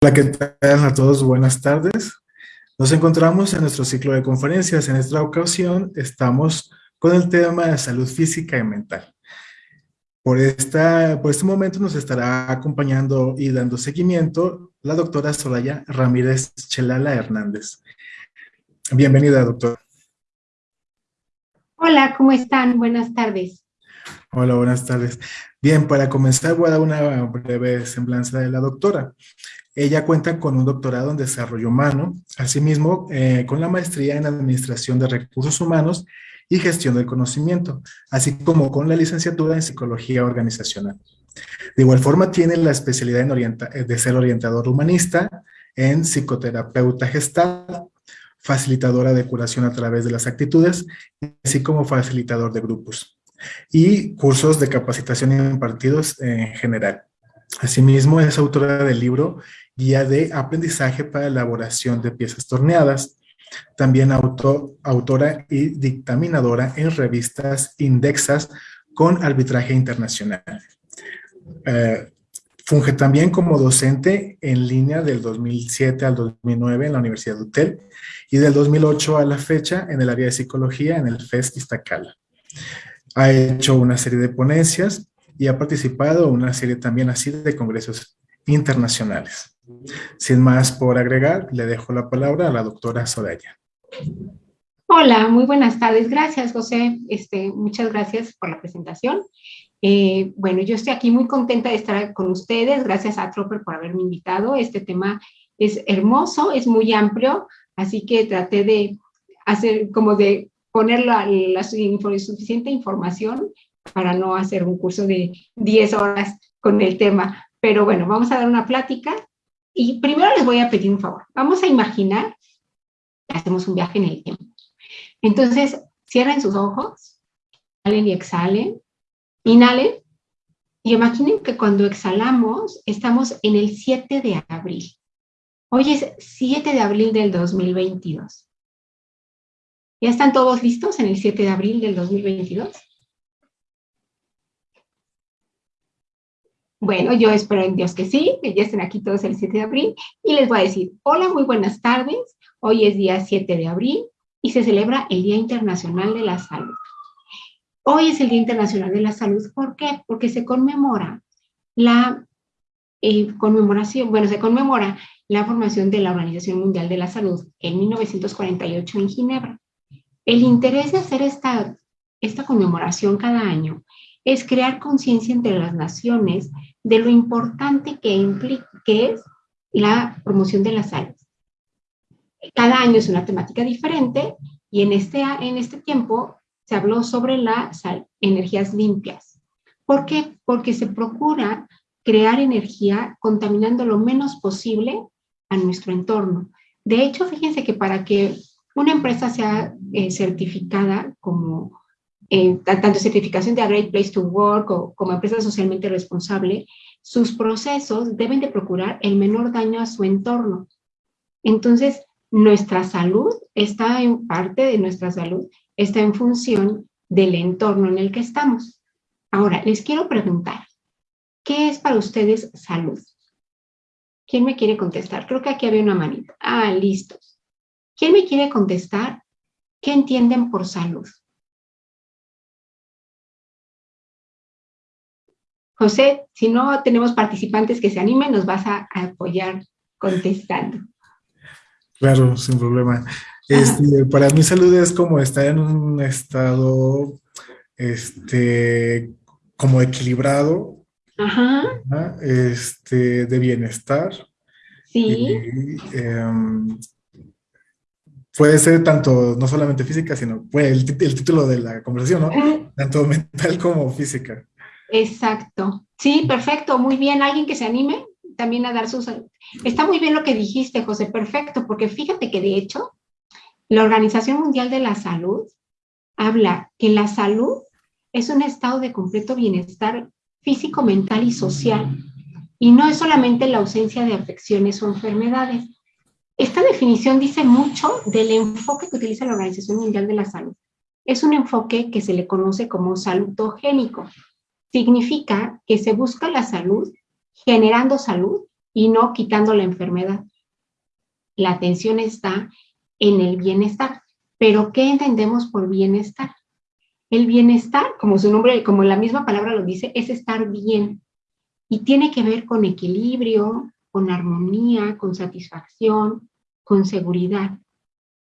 Hola, ¿qué tal a todos? Buenas tardes. Nos encontramos en nuestro ciclo de conferencias. En esta ocasión estamos con el tema de salud física y mental. Por, esta, por este momento nos estará acompañando y dando seguimiento la doctora Soraya Ramírez Chelala Hernández. Bienvenida, doctora. Hola, ¿cómo están? Buenas tardes. Hola, buenas tardes. Bien, para comenzar voy a dar una breve semblanza de la doctora. Ella cuenta con un doctorado en desarrollo humano, asimismo eh, con la maestría en administración de recursos humanos y gestión del conocimiento, así como con la licenciatura en psicología organizacional. De igual forma tiene la especialidad eh, de ser orientador humanista, en psicoterapeuta gestal, facilitadora de curación a través de las actitudes, así como facilitador de grupos y cursos de capacitación impartidos en general. Asimismo, es autora del libro Guía de Aprendizaje para Elaboración de Piezas Torneadas, también autora y dictaminadora en revistas indexas con arbitraje internacional. Eh, funge también como docente en línea del 2007 al 2009 en la Universidad de Utel y del 2008 a la fecha en el área de psicología en el FES Iztacala. Ha hecho una serie de ponencias y ha participado en una serie también así de congresos internacionales. Sin más por agregar, le dejo la palabra a la doctora Soraya. Hola, muy buenas tardes. Gracias, José. Este, muchas gracias por la presentación. Eh, bueno, yo estoy aquí muy contenta de estar con ustedes. Gracias a Tropper por haberme invitado. Este tema es hermoso, es muy amplio, así que traté de hacer como de poner la, la suficiente información para no hacer un curso de 10 horas con el tema. Pero bueno, vamos a dar una plática y primero les voy a pedir un favor. Vamos a imaginar que hacemos un viaje en el tiempo. Entonces, cierren sus ojos, inhalen y exhalen, inhalen y imaginen que cuando exhalamos estamos en el 7 de abril. Hoy es 7 de abril del 2022. ¿Ya están todos listos en el 7 de abril del 2022? Bueno, yo espero en Dios que sí, que ya estén aquí todos el 7 de abril y les voy a decir, hola, muy buenas tardes. Hoy es día 7 de abril y se celebra el Día Internacional de la Salud. Hoy es el Día Internacional de la Salud, ¿por qué? Porque se conmemora la eh, conmemoración, bueno, se conmemora la formación de la Organización Mundial de la Salud en 1948 en Ginebra. El interés de hacer esta, esta conmemoración cada año es crear conciencia entre las naciones de lo importante que, implica, es la promoción de la salud. Cada año es una temática diferente y en este, en este tiempo se habló sobre las energías limpias. ¿Por qué? Porque se procura crear energía contaminando lo menos posible a nuestro entorno. De hecho, fíjense que para que una empresa sea eh, certificada como eh, tanto certificación de a Great Place to Work o como empresa socialmente responsable, sus procesos deben de procurar el menor daño a su entorno. Entonces, nuestra salud está en parte de nuestra salud, está en función del entorno en el que estamos. Ahora, les quiero preguntar, ¿qué es para ustedes salud? ¿Quién me quiere contestar? Creo que aquí había una manita. Ah, listos. ¿Quién me quiere contestar? ¿Qué entienden por salud? José, si no tenemos participantes que se animen, nos vas a, apoyar contestando. Claro, sin problema. Este, para mí salud es como estar en un estado este, como equilibrado, Este, de bienestar. Sí. Em, puede ser tanto, no solamente física, sino puede, el, título de la conversación, ¿no? Tanto mental como física. Exacto. Sí, perfecto, muy bien. ¿Alguien que se anime también a dar sus... Está muy bien lo que dijiste, José, perfecto, porque fíjate que de hecho, la Organización Mundial de la Salud habla que la salud es un estado de completo bienestar físico, mental y social, y no es solamente la ausencia de afecciones o enfermedades. Esta definición dice mucho del enfoque que utiliza la Organización Mundial de la Salud. Es un enfoque que se le conoce como salutogénico. Significa que se busca la salud generando salud y no quitando la enfermedad. La atención está en el bienestar. Pero, ¿qué entendemos por bienestar? El bienestar, como su nombre, como la misma palabra lo dice, es estar bien. Y tiene que ver con equilibrio, con armonía, con satisfacción, con seguridad.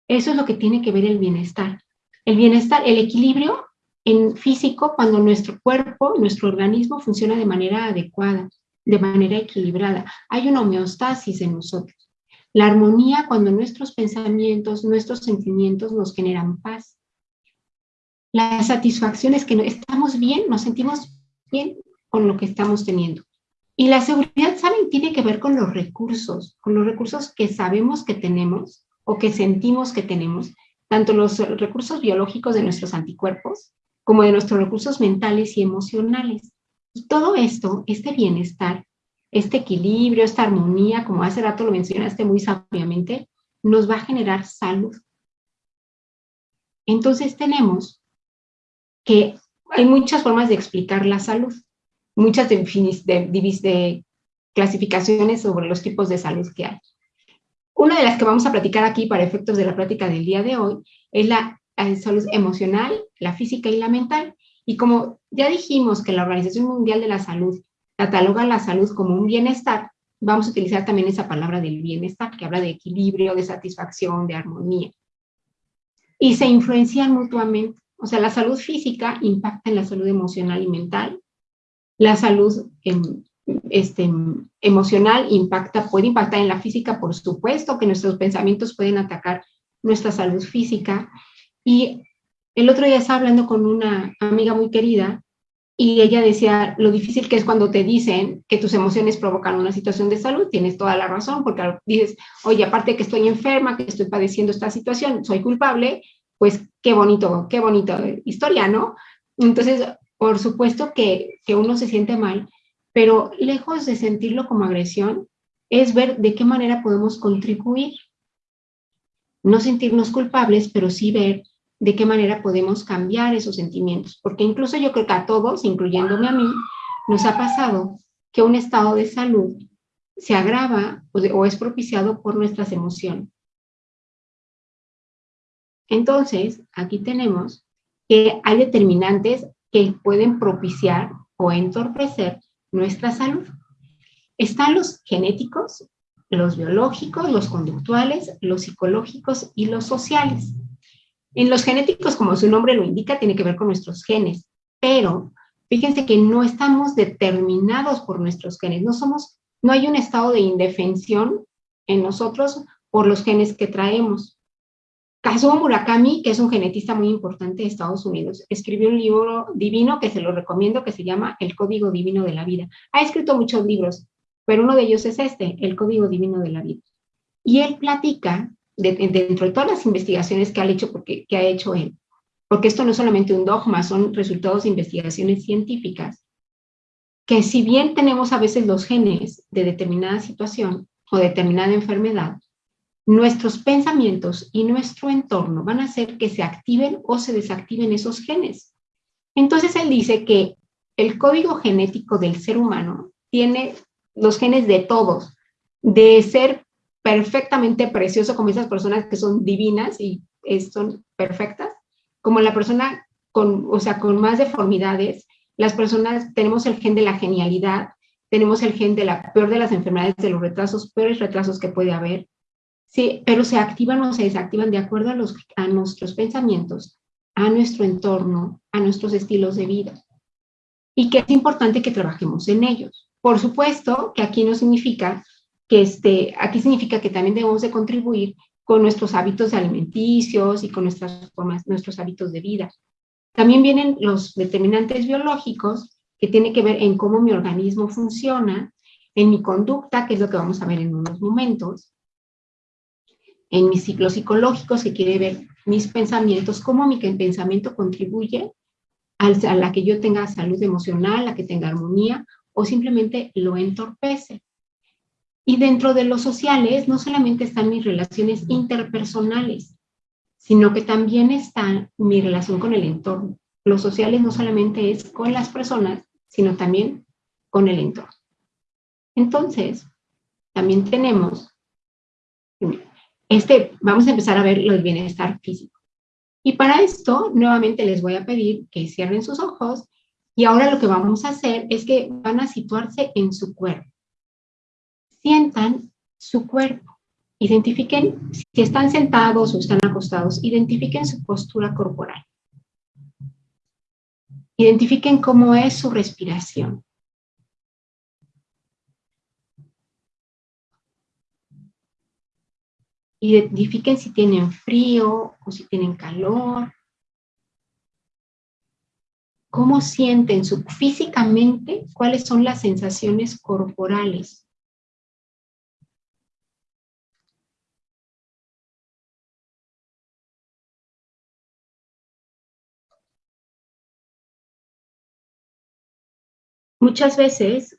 Eso es lo que tiene que ver el bienestar. El bienestar, el equilibrio en físico, cuando nuestro cuerpo, nuestro organismo funciona de manera adecuada, de manera equilibrada. Hay una homeostasis en nosotros. La armonía cuando nuestros pensamientos, nuestros sentimientos nos generan paz. La satisfacción es que estamos bien, nos sentimos bien con lo que estamos teniendo. Y la seguridad, ¿saben? Tiene que ver con los recursos, con los recursos que sabemos que tenemos o que sentimos que tenemos, tanto los recursos biológicos de nuestros anticuerpos como de nuestros recursos mentales y emocionales. Y todo esto, este bienestar, este equilibrio, esta armonía, como hace rato lo mencionaste muy sabiamente, nos va a generar salud. Entonces tenemos que hay muchas formas de explicar la salud, muchas de, de, clasificaciones sobre los tipos de salud que hay. Una de las que vamos a platicar aquí para efectos de la práctica del día de hoy es la salud emocional, la física y la mental. Y como ya dijimos que la Organización Mundial de la Salud cataloga la salud como un bienestar, vamos a utilizar también esa palabra del bienestar, que habla de equilibrio, de satisfacción, de armonía. Y se influencian mutuamente. O sea, la salud física impacta en la salud emocional y mental. La salud em, este, emocional impacta, puede impactar en la física, por supuesto, que nuestros pensamientos pueden atacar nuestra salud física. Y el otro día estaba hablando con una amiga muy querida y ella decía lo difícil que es cuando te dicen que tus emociones provocan una situación de salud. Tienes toda la razón, porque dices, oye, aparte que estoy enferma, que estoy padeciendo esta situación, soy culpable, pues qué bonito, qué bonito historia, ¿no? Entonces, por supuesto que, que uno se siente mal, pero lejos de sentirlo como agresión, es ver de qué manera podemos contribuir. No sentirnos culpables, pero sí ver de qué manera podemos cambiar esos sentimientos, porque incluso yo creo que a todos, incluyéndome a mí, nos ha pasado que un estado de salud se agrava o, es propiciado por nuestras emociones. Entonces, aquí tenemos que hay determinantes que pueden propiciar o entorpecer nuestra salud. Están los genéticos, los biológicos, los conductuales, los psicológicos y los sociales. En los genéticos, como su nombre lo indica, tiene que ver con nuestros genes, pero fíjense que no estamos determinados por nuestros genes, no somos, no hay un estado de indefensión en nosotros por los genes que traemos. Kazuo Murakami, que es un genetista muy importante de Estados Unidos, escribió un libro divino que se lo recomiendo, que se llama El Código Divino de la Vida. Ha escrito muchos libros, pero uno de ellos es este, El Código Divino de la Vida. Y él platica dentro de todas las investigaciones que ha hecho, porque, que ha hecho él, porque esto no es solamente un dogma, son resultados de investigaciones científicas, que si bien tenemos a veces los genes de determinada situación o determinada enfermedad, nuestros pensamientos y nuestro entorno van a hacer que se activen o se desactiven esos genes. Entonces él dice que el código genético del ser humano tiene los genes de todos, de ser perfectamente precioso como esas personas que son divinas y son perfectas, como la persona con, o sea, con más deformidades, las personas tenemos el gen de la genialidad, tenemos el gen de la peor de las enfermedades, de los retrasos, peores retrasos que puede haber, sí, pero se activan o se desactivan de acuerdo a, los, a nuestros pensamientos, a nuestro entorno, a nuestros estilos de vida. Y que es importante que trabajemos en ellos. Por supuesto que aquí no significa que este, aquí significa que también debemos de contribuir con nuestros hábitos alimenticios y con nuestras nuestros hábitos de vida. También vienen los determinantes biológicos que tienen que ver en cómo mi organismo funciona, en mi conducta, que es lo que vamos a ver en unos momentos, en mis ciclos psicológicos, que quiere ver mis pensamientos, cómo mi pensamiento contribuye a la que yo tenga salud emocional, a que tenga armonía, o simplemente lo entorpece. Y dentro de los sociales no solamente están mis relaciones interpersonales, sino que también está mi relación con el entorno. Los sociales no solamente es con las personas, sino también con el entorno. Entonces, también tenemos, este, vamos a empezar a ver el bienestar físico. Y para esto, nuevamente les voy a pedir que cierren sus ojos y ahora lo que vamos a hacer es que van a situarse en su cuerpo. Sientan su cuerpo. Identifiquen, si están sentados o están acostados, identifiquen su postura corporal. Identifiquen cómo es su respiración. Identifiquen si tienen frío o si tienen calor. ¿Cómo sienten su, físicamente? ¿Cuáles son las sensaciones corporales? Muchas veces,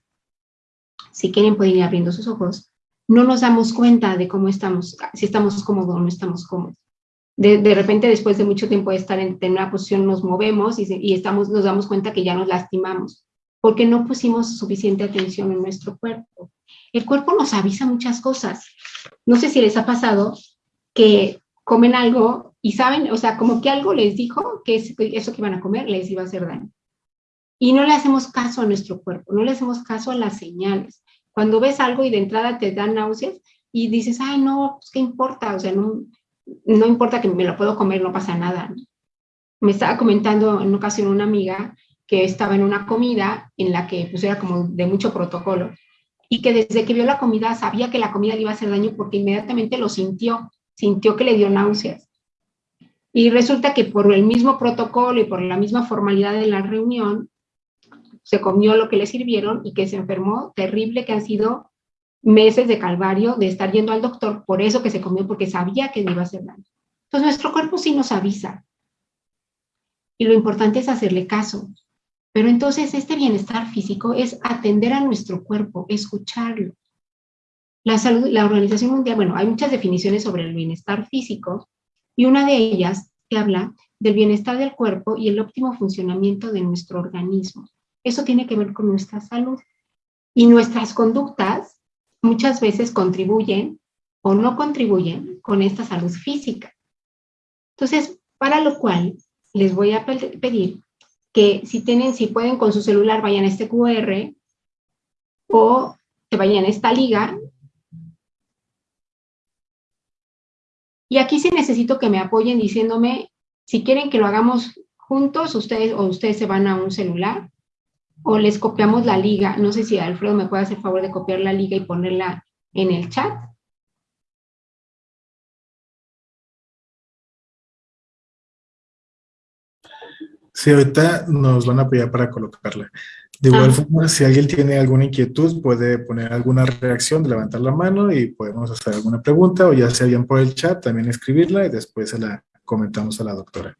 si quieren pueden ir abriendo sus ojos, no nos damos cuenta de cómo estamos, si estamos cómodos o no estamos cómodos. De, repente, después de mucho tiempo de estar en, en una posición, nos movemos y, y, estamos, nos damos cuenta que ya nos lastimamos, porque no pusimos suficiente atención en nuestro cuerpo. El cuerpo nos avisa muchas cosas. No sé si les ha pasado que comen algo y saben, o sea, como que algo les dijo que eso que iban a comer les iba a hacer daño. Y no le hacemos caso a nuestro cuerpo, no le hacemos caso a las señales. Cuando ves algo y de entrada te dan náuseas y dices, ay, no, pues, ¿qué importa? O sea, no, no importa que me lo puedo comer, no pasa nada. Me estaba comentando en una ocasión una amiga que estaba en una comida en la que pues era como de mucho protocolo y que desde que vio la comida sabía que la comida le iba a hacer daño porque inmediatamente lo sintió, sintió que le dio náuseas. Y resulta que por el mismo protocolo y por la misma formalidad de la reunión, se comió lo que le sirvieron y que se enfermó terrible, que han sido meses de calvario de estar yendo al doctor por eso que se comió, porque sabía que le iba a hacer daño. Entonces nuestro cuerpo sí nos avisa. Y lo importante es hacerle caso. Pero entonces este bienestar físico es atender a nuestro cuerpo, escucharlo. La, salud, la Organización Mundial, bueno, hay muchas definiciones sobre el bienestar físico y una de ellas que habla del bienestar del cuerpo y el óptimo funcionamiento de nuestro organismo. Eso tiene que ver con nuestra salud. Y nuestras conductas muchas veces contribuyen o no contribuyen con esta salud física. Entonces, para lo cual les voy a pedir que si tienen, si pueden con su celular, vayan a este QR o que vayan a esta liga. Y aquí sí necesito que me apoyen diciéndome si quieren que lo hagamos juntos, ustedes o ustedes se van a un celular o les copiamos la liga. No sé si Alfredo me puede hacer favor de copiar la liga y ponerla en el chat. Sí, ahorita nos van a apoyar para colocarla. De igual ah. forma, si alguien tiene alguna inquietud, puede poner alguna reacción, levantar la mano y podemos hacer alguna pregunta o ya sea bien por el chat, también escribirla y después se la comentamos a la doctora.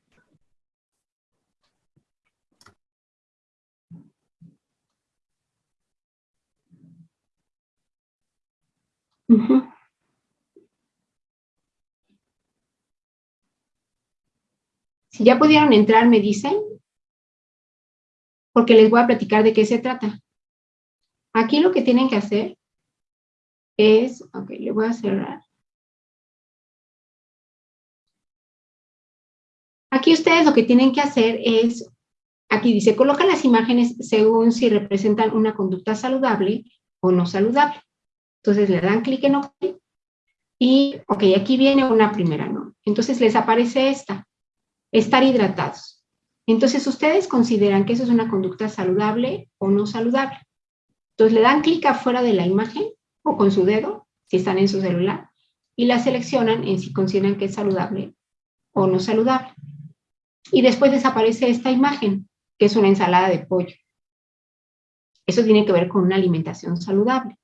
Si ya pudieron entrar, me dicen, porque les voy a platicar de qué se trata. Aquí lo que tienen que hacer es, ok, le voy a cerrar. Aquí ustedes lo que tienen que hacer es, aquí dice, coloca las imágenes según si representan una conducta saludable o no saludable. Entonces le dan clic en OK y, ok, aquí viene una primera, ¿no? Entonces les aparece esta, estar hidratados. Entonces ustedes consideran que eso es una conducta saludable o no saludable. Entonces le dan clic afuera de la imagen o con su dedo, si están en su celular, y la seleccionan en si consideran que es saludable o no saludable. Y después desaparece esta imagen, que es una ensalada de pollo. Eso tiene que ver con una alimentación saludable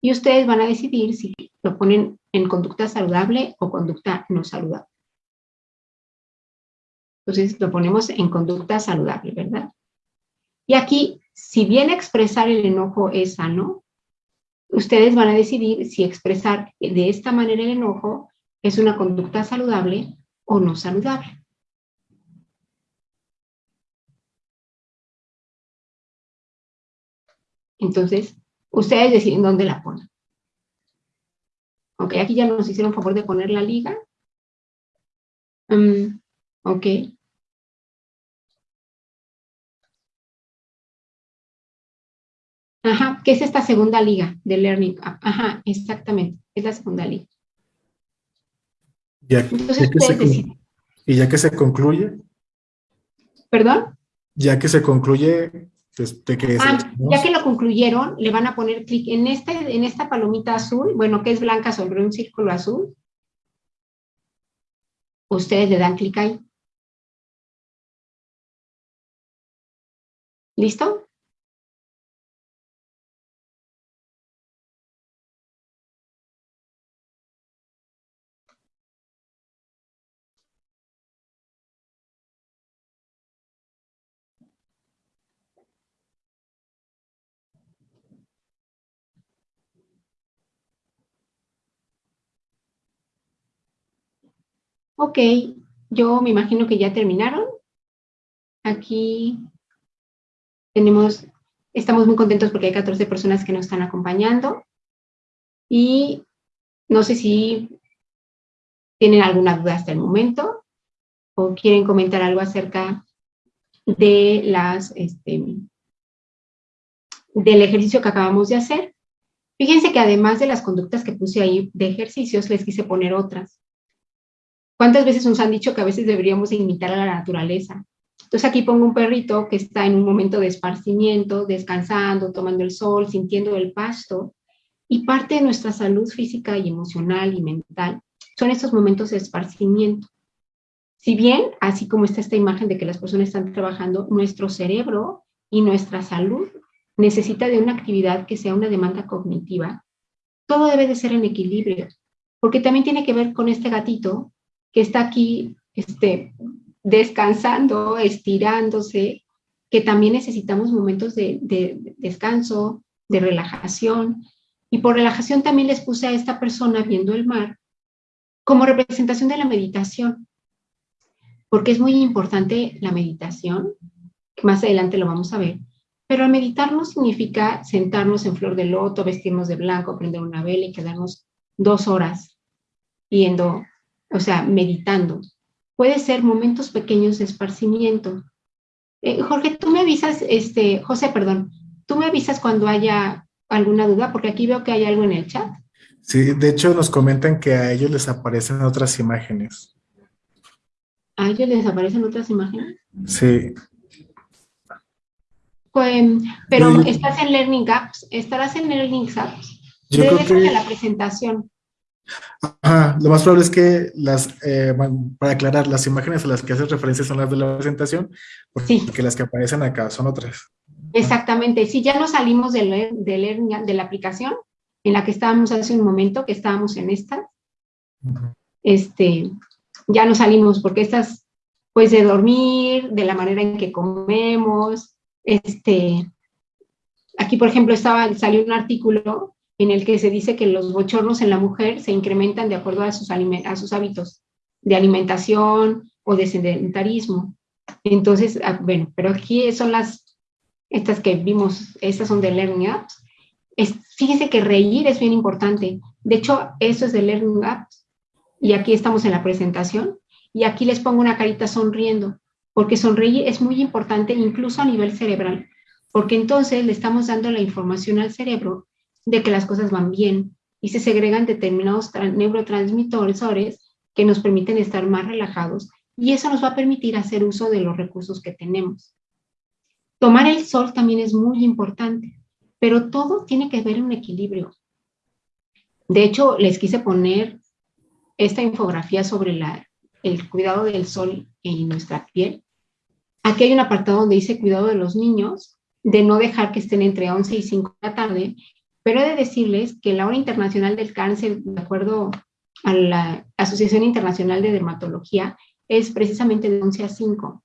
y ustedes van a decidir si lo ponen en conducta saludable o conducta no saludable. Entonces lo ponemos en conducta saludable, ¿verdad? Y aquí, si bien expresar el enojo es sano, ustedes van a decidir si expresar de esta manera el enojo es una conducta saludable o no saludable. Entonces, Ustedes deciden dónde la ponen. Ok, aquí ya nos hicieron favor de poner la liga. Mm, ok. Ajá, ¿qué es esta segunda liga de Learning Ajá, exactamente, es la segunda liga. ¿Y ya que se concluye? ¿Perdón? Ya que se concluye, ah, ya que lo concluyeron, le van a poner clic en, este, en esta palomita azul, bueno, que es blanca sobre un círculo azul. Ustedes le dan clic ahí. ¿Listo? Ok, yo me imagino que ya terminaron. Aquí tenemos, estamos muy contentos porque hay 14 personas que nos están acompañando. Y no sé si tienen alguna duda hasta el momento o quieren comentar algo acerca de las, este, del ejercicio que acabamos de hacer. Fíjense que además de las conductas que puse ahí de ejercicios, les quise poner otras. ¿Cuántas veces nos han dicho que a veces deberíamos imitar a la naturaleza? Entonces aquí pongo un perrito que está en un momento de esparcimiento, descansando, tomando el sol, sintiendo el pasto, y parte de nuestra salud física y emocional y mental son estos momentos de esparcimiento. Si bien, así como está esta imagen de que las personas están trabajando, nuestro cerebro y nuestra salud necesita de una actividad que sea una demanda cognitiva, todo debe de ser en equilibrio, porque también tiene que ver con este gatito que está aquí este, descansando, estirándose, que también necesitamos momentos de, de, descanso, de relajación. Y por relajación también les puse a esta persona viendo el mar como representación de la meditación, porque es muy importante la meditación, más adelante lo vamos a ver, pero meditar no significa sentarnos en flor de loto, vestirnos de blanco, prender una vela y quedarnos dos horas viendo o sea, meditando. Puede ser momentos pequeños de esparcimiento. Eh, Jorge, tú me avisas, este, José, perdón, tú me avisas cuando haya alguna duda, porque aquí veo que hay algo en el chat. Sí, de hecho nos comentan que a ellos les aparecen otras imágenes. ¿A ellos les aparecen otras imágenes? Sí. Pues, pero estás en Learning Apps, estarás en Learning Apps. Yo creo que... la presentación. Ajá, lo más probable es que las, eh, para aclarar, las imágenes a las que haces referencia son las de la presentación, porque las que aparecen acá son otras. Exactamente, si ya nos salimos de, de, de la aplicación en la que estábamos hace un momento, que estábamos en esta, este, ya nos salimos, porque estas, pues de dormir, de la manera en que comemos, este, aquí por ejemplo estaba, salió un artículo en el que se dice que los bochornos en la mujer se incrementan de acuerdo a sus, hábitos de alimentación o de sedentarismo. Entonces, ah, bueno, pero aquí son las, estas que vimos, estas son de Learning Apps. Es, fíjese que reír es bien importante. De hecho, eso es de Learning Apps. Y aquí estamos en la presentación. Y aquí les pongo una carita sonriendo, porque sonreír es muy importante incluso a nivel cerebral, porque entonces le estamos dando la información al cerebro de que las cosas van bien y se segregan determinados neurotransmisores que nos permiten estar más relajados y eso nos va a permitir hacer uso de los recursos que tenemos. Tomar el sol también es muy importante, pero todo tiene que ver un equilibrio. De hecho, les quise poner esta infografía sobre la, el cuidado del sol en nuestra piel. Aquí hay un apartado donde dice cuidado de los niños, de no dejar que estén entre 11 y 5 de la tarde pero he de decirles que la hora internacional del cáncer, de acuerdo a la Asociación Internacional de Dermatología, es precisamente de 11 a 5.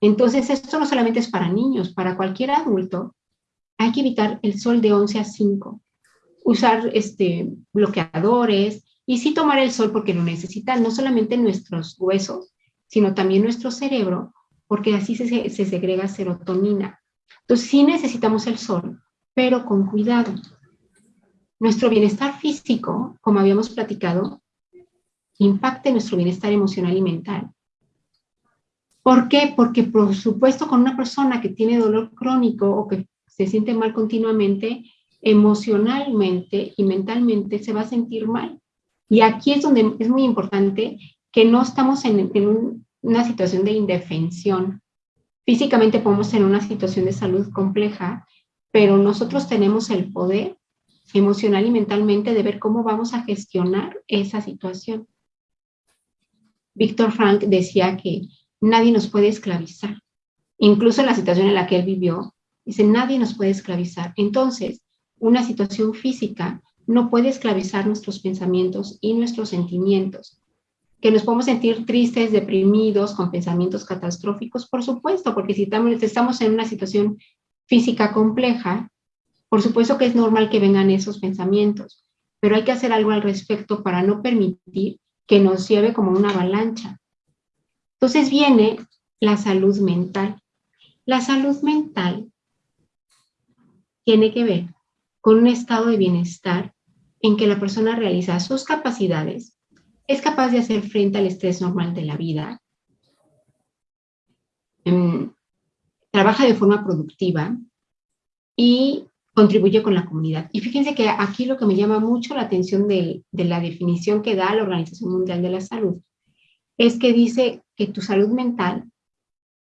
Entonces, esto no solamente es para niños, para cualquier adulto, hay que evitar el sol de 11 a 5. Usar este, bloqueadores y sí tomar el sol porque lo necesitan no solamente nuestros huesos, sino también nuestro cerebro, porque así se, se segrega serotonina. Entonces, sí necesitamos el sol, pero con cuidado. Nuestro bienestar físico, como habíamos platicado, impacte nuestro bienestar emocional y mental. ¿Por qué? Porque por supuesto con una persona que tiene dolor crónico o que se siente mal continuamente, emocionalmente y mentalmente se va a sentir mal. Y aquí es donde es muy importante que no estamos en, una situación de indefensión. Físicamente podemos tener una situación de salud compleja, pero nosotros tenemos el poder emocional y mentalmente de ver cómo vamos a gestionar esa situación. Víctor Frank decía que nadie nos puede esclavizar. Incluso en la situación en la que él vivió, dice, nadie nos puede esclavizar. Entonces, una situación física no puede esclavizar nuestros pensamientos y nuestros sentimientos. Que nos podemos sentir tristes, deprimidos, con pensamientos catastróficos, por supuesto, porque si estamos en una situación física compleja, por supuesto que es normal que vengan esos pensamientos, pero hay que hacer algo al respecto para no permitir que nos lleve como una avalancha. Entonces viene la salud mental. La salud mental tiene que ver con un estado de bienestar en que la persona realiza sus capacidades, es capaz de hacer frente al estrés normal de la vida, em, trabaja de forma productiva y contribuye con la comunidad. Y fíjense que aquí lo que me llama mucho la atención de, la definición que da la Organización Mundial de la Salud es que dice que tu salud mental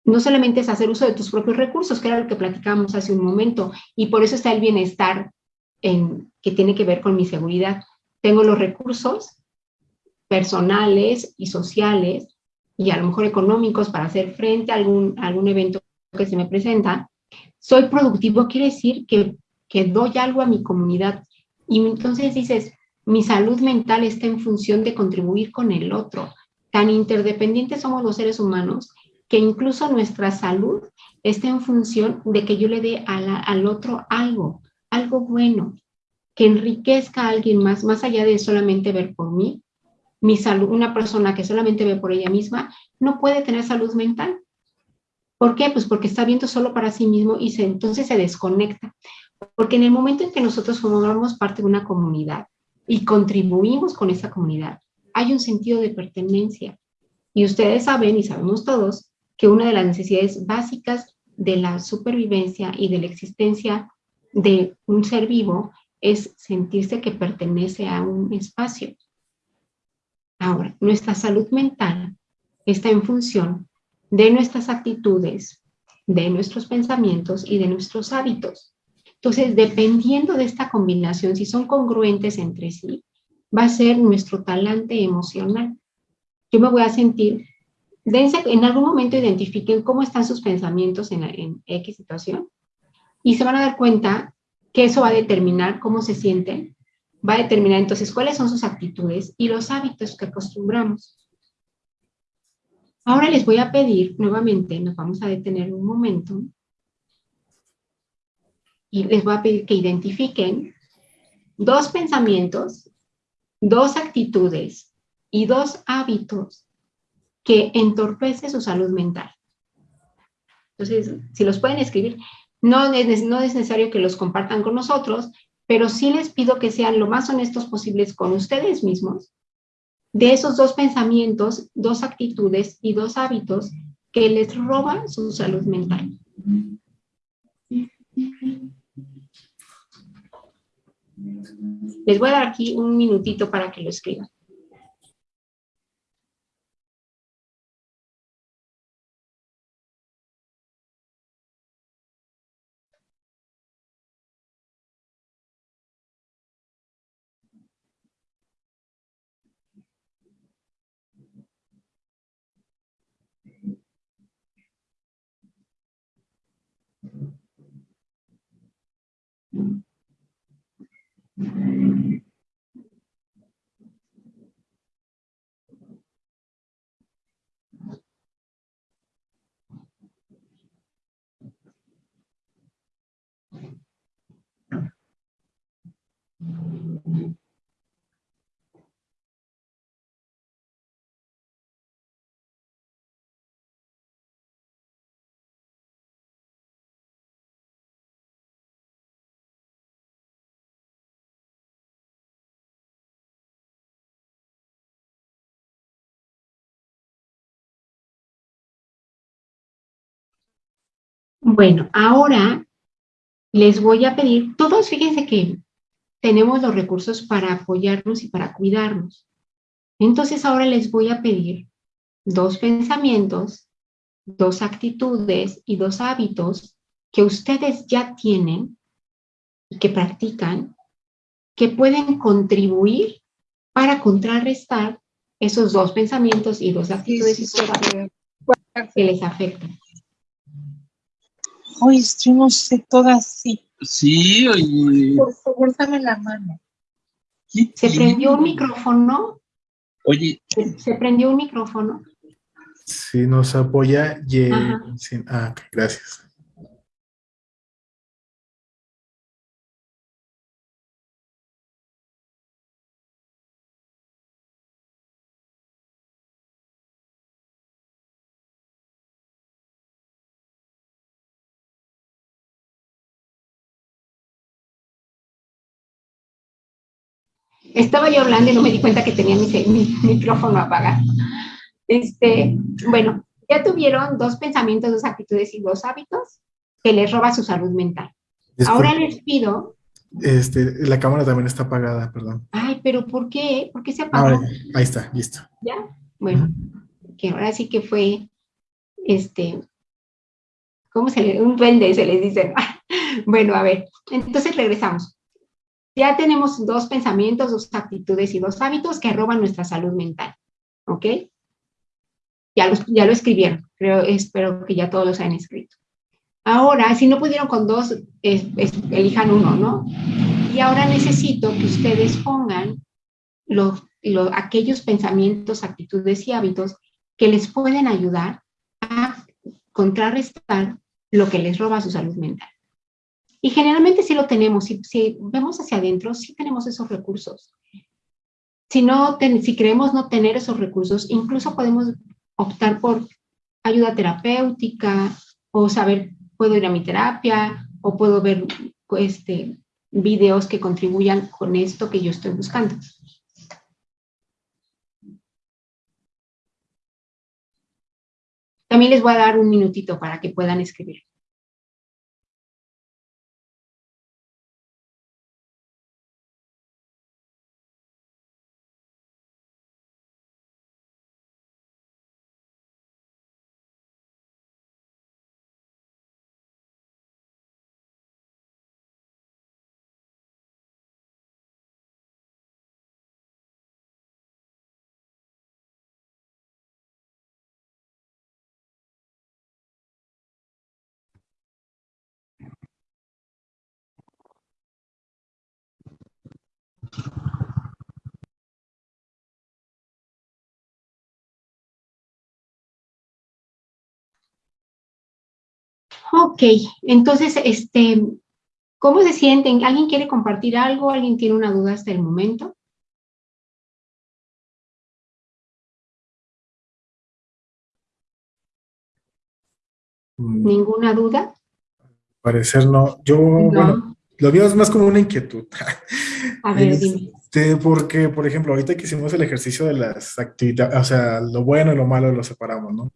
no solamente es hacer uso de tus propios recursos, que era lo que platicábamos hace un momento, y por eso está el bienestar en, que tiene que ver con mi seguridad. Tengo los recursos personales y sociales y a lo mejor económicos para hacer frente a algún, a algún evento que se me presenta. Soy productivo, quiere decir que que doy algo a mi comunidad. Y entonces dices, mi salud mental está en función de contribuir con el otro. Tan interdependientes somos los seres humanos que incluso nuestra salud está en función de que yo le dé al otro algo, algo bueno, que enriquezca a alguien más, más allá de solamente ver por mí. Mi salud, una persona que solamente ve por ella misma, no puede tener salud mental. ¿Por qué? Pues porque está viendo solo para sí mismo y se, entonces se desconecta. Porque en el momento en que nosotros formamos parte de una comunidad y contribuimos con esa comunidad, hay un sentido de pertenencia. Y ustedes saben, y sabemos todos, que una de las necesidades básicas de la supervivencia y de la existencia de un ser vivo es sentirse que pertenece a un espacio. Ahora, nuestra salud mental está en función de nuestras actitudes, de nuestros pensamientos y de nuestros hábitos. Entonces, dependiendo de esta combinación, si son congruentes entre sí, va a ser nuestro talante emocional. Yo me voy a sentir, dense, en algún momento identifiquen cómo están sus pensamientos en, en X situación y se van a dar cuenta que eso va a determinar cómo se sienten, va a determinar entonces cuáles son sus actitudes y los hábitos que acostumbramos. Ahora les voy a pedir nuevamente, nos vamos a detener un momento, y les voy a pedir que identifiquen dos pensamientos, dos actitudes y dos hábitos que entorpecen su salud mental. Entonces, si los pueden escribir, no es, no es necesario que los compartan con nosotros, pero sí les pido que sean lo más honestos posibles con ustedes mismos de esos dos pensamientos, dos actitudes y dos hábitos que les roban su salud mental. Les voy a dar aquí un minutito para que lo escriban. Bueno, ahora les voy a pedir, todos fíjense que tenemos los recursos para apoyarnos y para cuidarnos. Entonces ahora les voy a pedir dos pensamientos, dos actitudes y dos hábitos que ustedes ya tienen y que practican, que pueden contribuir para contrarrestar esos dos pensamientos y dos actitudes que les afectan. Oye, yo no sé todas sí. Sí, oye. Por favor, dame la mano. ¿Se prendió un micrófono? Oye. ¿Se prendió un micrófono? Sí, nos apoya. Y, ah, gracias. Estaba yo hablando y no me di cuenta que tenía mi, micrófono apagado. Este, bueno, ya tuvieron dos pensamientos, dos actitudes y dos hábitos que les roba su salud mental. Ahora les pido... Este, la cámara también está apagada, perdón. Ay, pero ¿por qué? ¿Por qué se apagó? ahí está, listo. ¿Ya? Bueno, que ahora sí que fue, este, ¿cómo se le, un duende se les dice. bueno, a ver, entonces regresamos. Ya tenemos dos pensamientos, dos actitudes y dos hábitos que roban nuestra salud mental. ¿Ok? Ya, lo escribieron. Creo, espero que ya todos los hayan escrito. Ahora, si no pudieron con dos, elijan uno, ¿no? Y ahora necesito que ustedes pongan los, aquellos pensamientos, actitudes y hábitos que les pueden ayudar a contrarrestar lo que les roba su salud mental. Y generalmente sí lo tenemos, si, si vemos hacia adentro, sí tenemos esos recursos. Si, no si creemos no tener esos recursos, incluso podemos optar por ayuda terapéutica o saber, puedo ir a mi terapia o puedo ver este, videos que contribuyan con esto que yo estoy buscando. También les voy a dar un minutito para que puedan escribir. Ok, entonces, este, ¿cómo se sienten? ¿Alguien quiere compartir algo? ¿Alguien tiene una duda hasta el momento? Mm. ¿Ninguna duda? Parecer no. Yo, bueno, lo mío es más como una inquietud. A ver, dime. Este, porque, por ejemplo, ahorita que hicimos el ejercicio de las actividades, o sea, lo bueno y lo malo lo separamos, ¿no?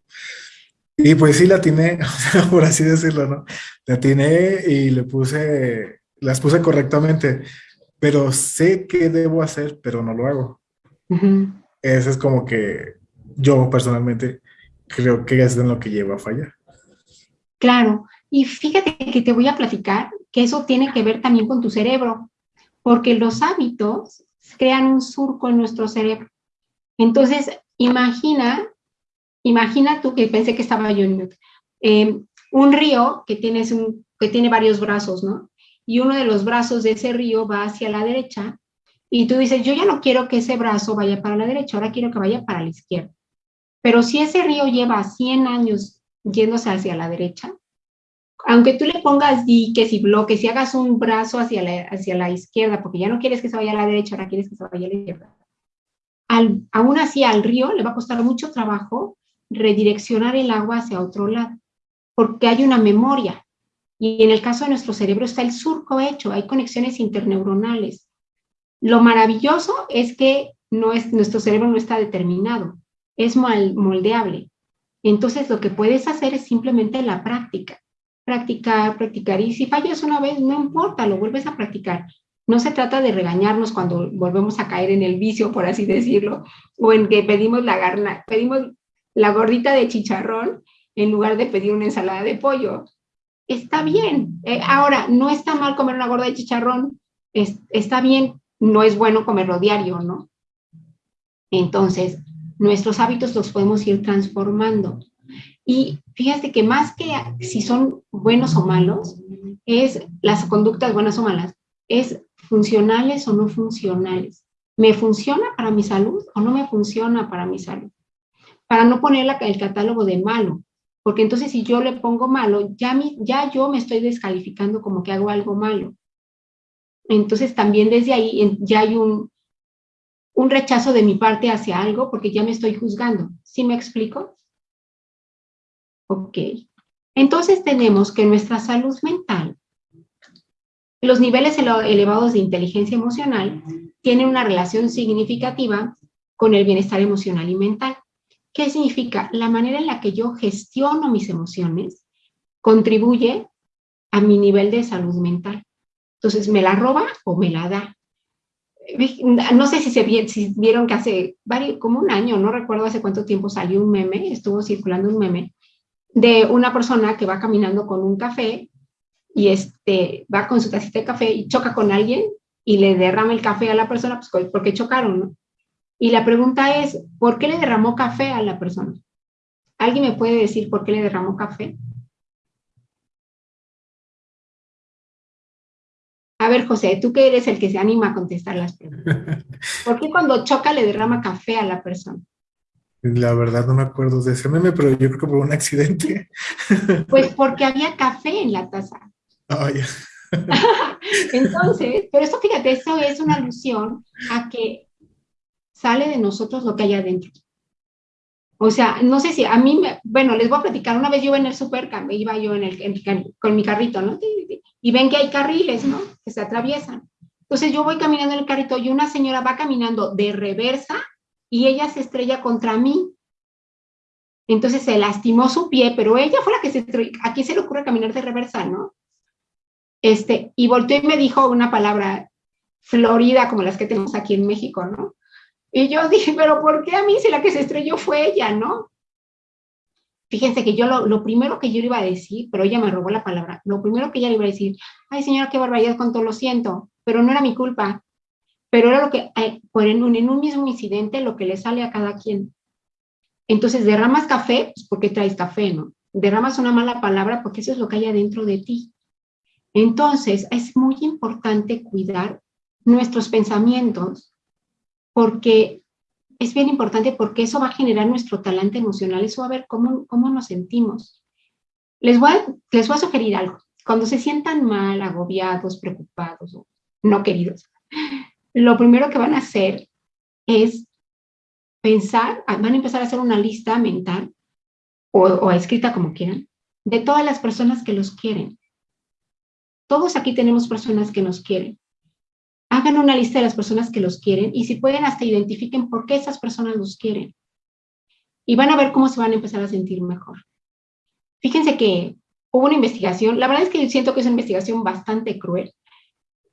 Y pues sí la tiene, por así decirlo, ¿no? La tiene y le puse, las puse correctamente, pero sé qué debo hacer, pero no lo hago. Eso es como que yo personalmente creo que es en lo que lleva a fallar. Claro, y fíjate que te voy a platicar que eso tiene que ver también con tu cerebro, porque los hábitos crean un surco en nuestro cerebro. Entonces, imagina Imagina tú que pensé que estaba yo en. Eh, un río que, tienes que tiene varios brazos, ¿no? Y uno de los brazos de ese río va hacia la derecha y tú dices, yo ya no quiero que ese brazo vaya para la derecha, ahora quiero que vaya para la izquierda. Pero si ese río lleva 100 años yéndose hacia la derecha, aunque tú le pongas diques y bloques y hagas un brazo hacia la, hacia la izquierda, porque ya no quieres que se vaya a la derecha, ahora quieres que se vaya a la izquierda, aún así al río le va a costar mucho trabajo redireccionar el agua hacia otro lado, porque hay una memoria. Y en el caso de nuestro cerebro está el surco hecho, hay conexiones interneuronales. Lo maravilloso es que no es, nuestro cerebro no está determinado, es moldeable. Entonces lo que puedes hacer es simplemente la práctica. practicar, practicar. Y si fallas una vez, no importa, lo vuelves a practicar. No se trata de regañarnos cuando volvemos a caer en el vicio, por así decirlo, o en que pedimos la, garna, pedimos la gordita de chicharrón en lugar de pedir una ensalada de pollo. Está bien. Eh, ahora, no está mal comer una gorda de chicharrón, está bien, no es bueno comerlo diario, ¿no? Entonces, nuestros hábitos los podemos ir transformando. Y fíjate que más que si son buenos o malos, es las conductas buenas o malas, es funcionales o no funcionales. ¿Me funciona para mi salud o no me funciona para mi salud? Para no poner el catálogo de malo, porque entonces si yo le pongo malo, ya, ya yo me estoy descalificando como que hago algo malo. Entonces también desde ahí ya hay un, un rechazo de mi parte hacia algo porque ya me estoy juzgando. ¿Sí me explico? Ok. Entonces tenemos que nuestra salud mental, los niveles elevados de inteligencia emocional tienen una relación significativa con el bienestar emocional y mental. ¿Qué significa? La manera en la que yo gestiono mis emociones contribuye a mi nivel de salud mental. Entonces, ¿me la roba o me la da? No sé si, se vieron que hace varios, como un año, no recuerdo hace cuánto tiempo salió un meme, estuvo circulando un meme, de una persona que va caminando con un café y este, va con su tacita de café y choca con alguien y le derrama el café a la persona, pues porque chocaron, ¿no? Y la pregunta es, ¿por qué le derramó café a la persona? ¿Alguien me puede decir por qué le derramó café? A ver, José, tú que eres el que se anima a contestar las preguntas. ¿Por qué cuando choca le derrama café a la persona? La verdad no me acuerdo de ese meme, pero yo creo que por un accidente. Pues porque había café en la taza. Oh, Entonces, pero eso fíjate, eso es una alusión a que sale de nosotros lo que hay adentro. O sea, no sé si a mí, me, bueno, les voy a platicar, una vez yo en el super, iba yo en el, con mi carrito, ¿no? Y ven que hay carriles, ¿no? Que se atraviesan. Entonces yo voy caminando en el carrito y una señora va caminando de reversa y ella se estrella contra mí. Entonces se lastimó su pie, pero ella fue la que se aquí se le ocurre caminar de reversa, ¿no? Este, y volteó y me dijo una palabra florida como las que tenemos aquí en México, ¿no? Y yo dije, pero ¿por qué a mí si la que se estrelló fue ella, no? Fíjense que yo lo, primero que yo le iba a decir, pero ella me robó la palabra, lo primero que ella le iba a decir, ay señora, qué barbaridad con todo, lo siento, pero no era mi culpa. Pero era lo que, eh, por en un, en un mismo incidente, lo que le sale a cada quien. Entonces, derramas café, pues porque traes café, ¿no? Derramas una mala palabra porque eso es lo que hay adentro de ti. Entonces, es muy importante cuidar nuestros pensamientos porque es bien importante porque eso va a generar nuestro talante emocional, eso va a ver cómo, cómo nos sentimos. Les voy, a, les voy a sugerir algo. Cuando se sientan mal, agobiados, preocupados o no queridos, lo primero que van a hacer es pensar, van a empezar a hacer una lista mental o, o escrita como quieran, de todas las personas que los quieren. Todos aquí tenemos personas que nos quieren hagan una lista de las personas que los quieren y si pueden hasta identifiquen por qué esas personas los quieren. Y van a ver cómo se van a empezar a sentir mejor. Fíjense que hubo una investigación, la verdad es que siento que es una investigación bastante cruel,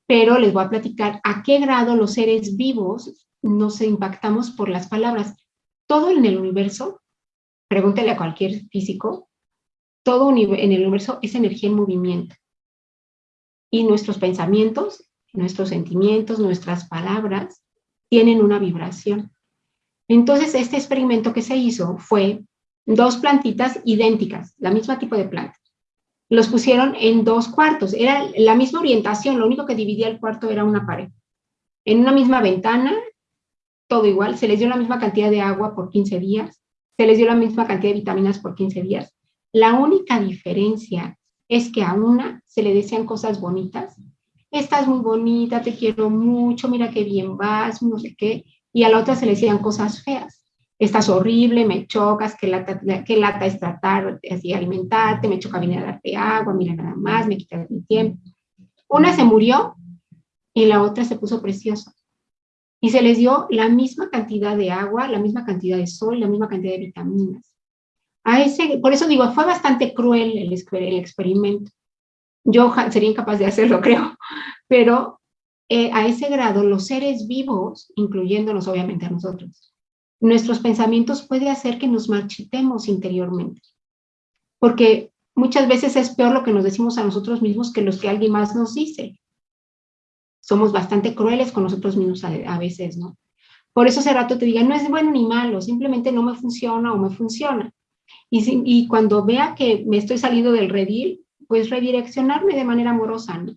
pero les voy a platicar a qué grado los seres vivos nos impactamos por las palabras. Todo en el universo, pregúntele a cualquier físico, todo en el universo es energía en movimiento. Y nuestros pensamientos nuestros sentimientos, nuestras palabras, tienen una vibración. Entonces, este experimento que se hizo fue dos plantitas idénticas, la misma tipo de planta. Los pusieron en dos cuartos, era la misma orientación, lo único que dividía el cuarto era una pared. En una misma ventana, todo igual, se les dio la misma cantidad de agua por 15 días, se les dio la misma cantidad de vitaminas por 15 días. La única diferencia es que a una se le decían cosas bonitas estás muy bonita, te quiero mucho, mira qué bien vas, no sé qué, y a la otra se le decían cosas feas. Estás horrible, me chocas, qué lata, qué lata es tratar así alimentarte, me choca venir a darte agua, mira nada más, me quitas mi tiempo. Una se murió y la otra se puso preciosa. Y se les dio la misma cantidad de agua, la misma cantidad de sol, la misma cantidad de vitaminas. A ese, por eso digo, fue bastante cruel el, el experimento. Yo sería incapaz de hacerlo, creo, pero eh, a ese grado los seres vivos, incluyéndonos obviamente a nosotros, nuestros pensamientos puede hacer que nos marchitemos interiormente. Porque muchas veces es peor lo que nos decimos a nosotros mismos que los que alguien más nos dice. Somos bastante crueles con nosotros mismos a, veces, ¿no? Por eso hace rato te diga, no es bueno ni malo, simplemente no me funciona o me funciona. Y, y cuando vea que me estoy saliendo del redil, pues redireccionarme de manera amorosa, ¿no?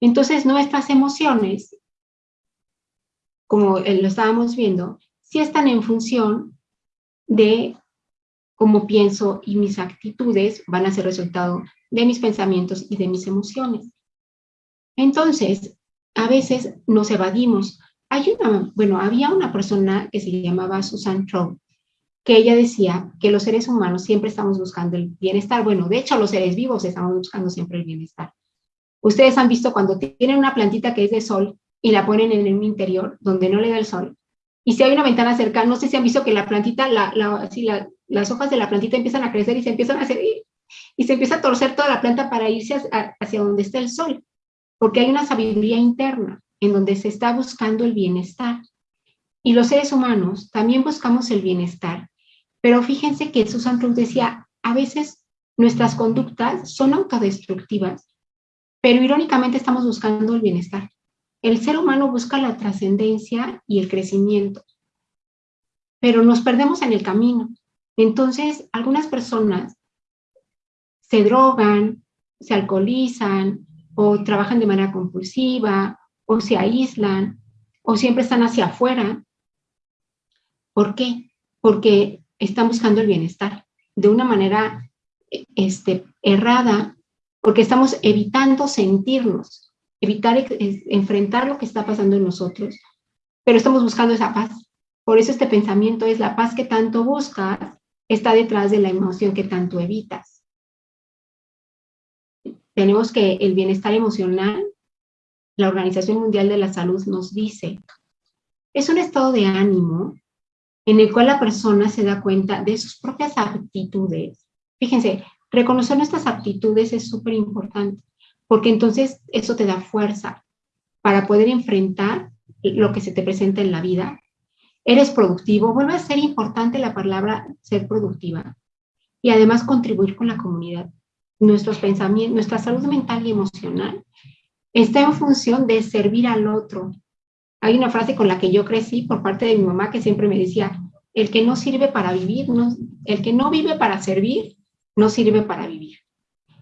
Entonces nuestras emociones, como lo estábamos viendo, sí están en función de cómo pienso y mis actitudes van a ser resultado de mis pensamientos y de mis emociones. Entonces, a veces nos evadimos. Hay una, bueno, había una persona que se llamaba Susan Trout, que ella decía que los seres humanos siempre estamos buscando el bienestar. Bueno, de hecho, los seres vivos estamos buscando siempre el bienestar. Ustedes han visto cuando tienen una plantita que es de sol y la ponen en un interior donde no le da el sol. Y si hay una ventana cerca, no sé si han visto que la plantita, la, las hojas de la plantita empiezan a crecer y se empiezan a hacer, y se empieza a torcer toda la planta para irse hacia donde está el sol. Porque hay una sabiduría interna en donde se está buscando el bienestar. Y los seres humanos también buscamos el bienestar, pero fíjense que Susan Cruz decía, a veces nuestras conductas son autodestructivas, pero irónicamente estamos buscando el bienestar. El ser humano busca la trascendencia y el crecimiento, pero nos perdemos en el camino. Entonces, algunas personas se drogan, se alcoholizan, o trabajan de manera compulsiva, o se aíslan, o siempre están hacia afuera. ¿Por qué? Porque están buscando el bienestar de una manera este, errada, porque estamos evitando sentirnos, evitar enfrentar lo que está pasando en nosotros, pero estamos buscando esa paz. Por eso este pensamiento es la paz que tanto buscas, está detrás de la emoción que tanto evitas. Tenemos que el bienestar emocional, la Organización Mundial de la Salud nos dice, es un estado de ánimo en el cual la persona se da cuenta de sus propias aptitudes. Fíjense, reconocer nuestras aptitudes es súper importante, porque entonces eso te da fuerza para poder enfrentar lo que se te presenta en la vida. Eres productivo, vuelve a ser importante la palabra ser productiva y además contribuir con la comunidad. Nuestros pensamientos, nuestra salud mental y emocional está en función de servir al otro, hay una frase con la que yo crecí por parte de mi mamá que siempre me decía, el que no sirve para vivir, no, el que no vive para servir, no sirve para vivir.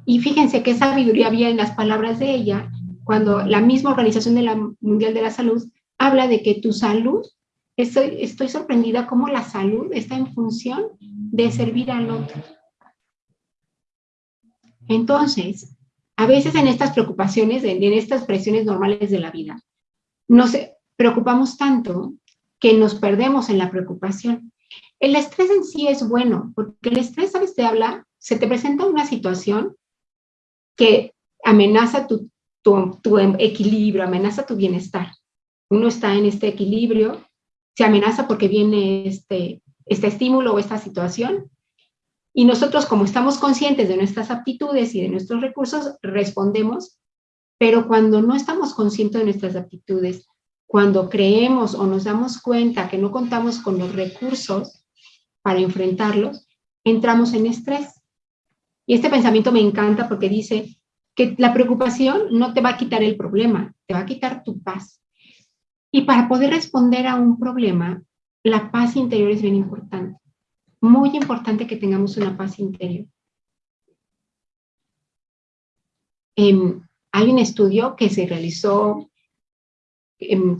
Y fíjense qué sabiduría había en las palabras de ella cuando la misma Organización de la Mundial de la Salud habla de que tu salud, estoy, estoy sorprendida cómo la salud está en función de servir al otro. Entonces, a veces en estas preocupaciones, en, estas presiones normales de la vida, no sé, preocupamos tanto que nos perdemos en la preocupación. El estrés en sí es bueno, porque el estrés, ¿sabes? Te habla, se te presenta una situación que amenaza tu, equilibrio, amenaza tu bienestar. Uno está en este equilibrio, se amenaza porque viene este, este estímulo o esta situación, y nosotros, como estamos conscientes de nuestras aptitudes y de nuestros recursos, respondemos, pero cuando no estamos conscientes de nuestras aptitudes, cuando creemos o nos damos cuenta que no contamos con los recursos para enfrentarlos, entramos en estrés. Y este pensamiento me encanta porque dice que la preocupación no te va a quitar el problema, te va a quitar tu paz. Y para poder responder a un problema, la paz interior es bien importante. Muy importante que tengamos una paz interior. Em, hay un estudio que se realizó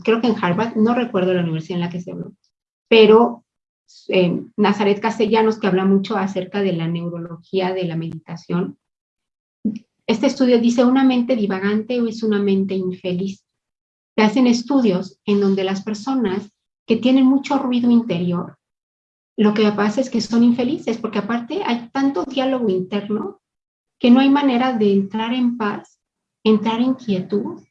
creo que en Harvard, no recuerdo la universidad en la que se habló, pero eh, Nazaret Castellanos, que habla mucho acerca de la neurología de la meditación, este estudio dice una mente divagante o es una mente infeliz. Se hacen estudios en donde las personas que tienen mucho ruido interior, lo que pasa es que son infelices, porque aparte hay tanto diálogo interno que no hay manera de entrar en paz, entrar en quietud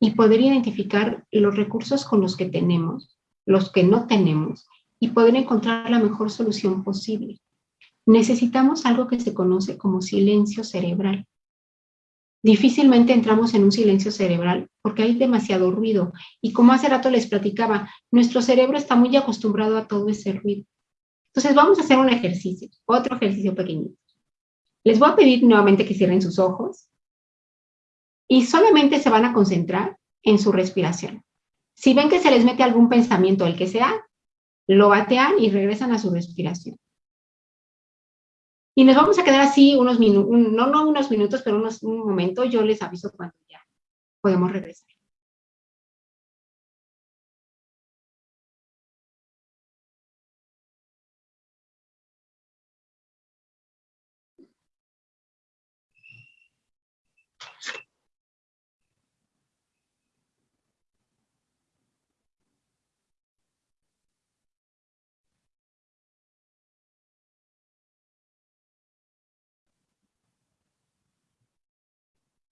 y poder identificar los recursos con los que tenemos, los que no tenemos, y poder encontrar la mejor solución posible. necesitamos algo que se conoce como silencio cerebral. Difícilmente entramos en un silencio cerebral porque hay demasiado ruido. Y como hace rato les platicaba, nuestro cerebro está muy acostumbrado a todo ese ruido. Entonces vamos a hacer un ejercicio, otro ejercicio pequeñito. Les voy a pedir nuevamente que cierren sus ojos y solamente se van a concentrar en su respiración. Si ven que se les mete algún pensamiento, el que sea, lo batean y regresan a su respiración. Y nos vamos a quedar así unos minutos, no, no unos minutos, pero unos, un momento, yo les aviso cuando ya podemos regresar.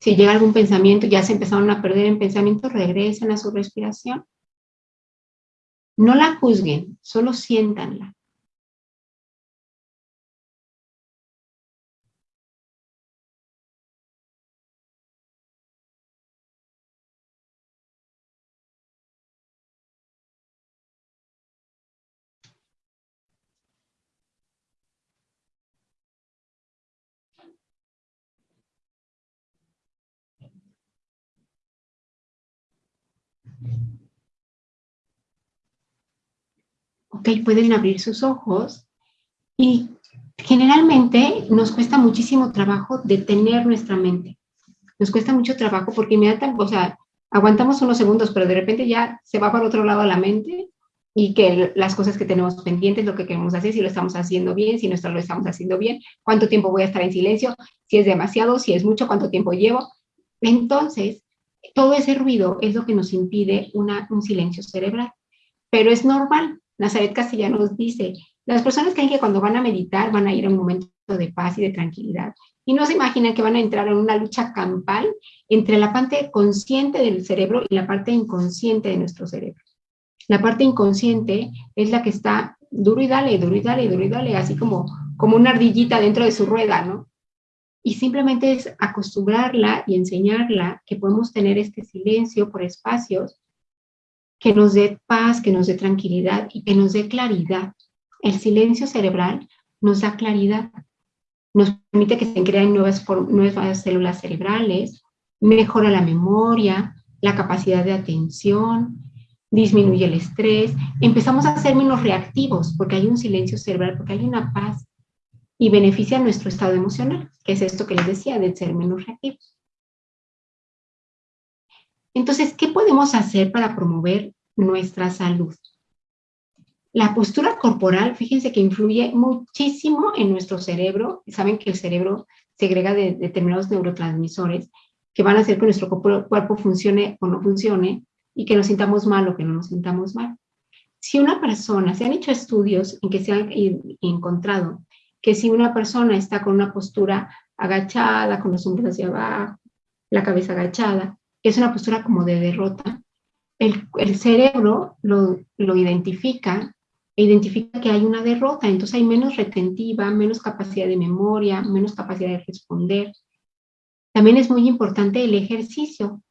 Si llega algún pensamiento, ya se empezaron a perder en pensamiento, regresen a su respiración. No la juzguen, solo siéntanla. Ok, pueden abrir sus ojos y generalmente nos cuesta muchísimo trabajo detener nuestra mente. Nos cuesta mucho trabajo porque inmediatamente, o sea, aguantamos unos segundos, pero de repente ya se va para otro lado la mente y que las cosas que tenemos pendientes, lo que queremos hacer, si lo estamos haciendo bien, si no lo estamos haciendo bien, cuánto tiempo voy a estar en silencio, si es demasiado, si es mucho, cuánto tiempo llevo. Entonces, todo ese ruido es lo que nos impide una, un silencio cerebral. Pero es normal, Nazaret Castellanos dice, las personas creen que cuando van a meditar van a ir a un momento de paz y de tranquilidad. Y no se imaginan que van a entrar en una lucha campal entre la parte consciente del cerebro y la parte inconsciente de nuestro cerebro. La parte inconsciente es la que está duro y dale, duro y dale, duro y dale, así como, como una ardillita dentro de su rueda, ¿no? Y simplemente es acostumbrarla y enseñarla que podemos tener este silencio por espacios que nos dé paz, que nos dé tranquilidad y que nos dé claridad. El silencio cerebral nos da claridad, nos permite que se creen nuevas, células cerebrales, mejora la memoria, la capacidad de atención, disminuye el estrés, empezamos a ser menos reactivos porque hay un silencio cerebral, porque hay una paz y beneficia nuestro estado emocional, que es esto que les decía, de ser menos reactivos. Entonces, ¿qué podemos hacer para promover nuestra salud? La postura corporal, fíjense que influye muchísimo en nuestro cerebro. Saben que el cerebro segrega de determinados neurotransmisores que van a hacer que nuestro cuerpo funcione o no funcione y que nos sintamos mal o que no nos sintamos mal. Si una persona, se han hecho estudios en que se han encontrado que si una persona está con una postura agachada, con los hombros hacia abajo, la cabeza agachada, es una postura como de derrota. El, cerebro lo, lo identifica e identifica que hay una derrota, entonces hay menos retentiva, menos capacidad de memoria, menos capacidad de responder. También es muy importante el ejercicio.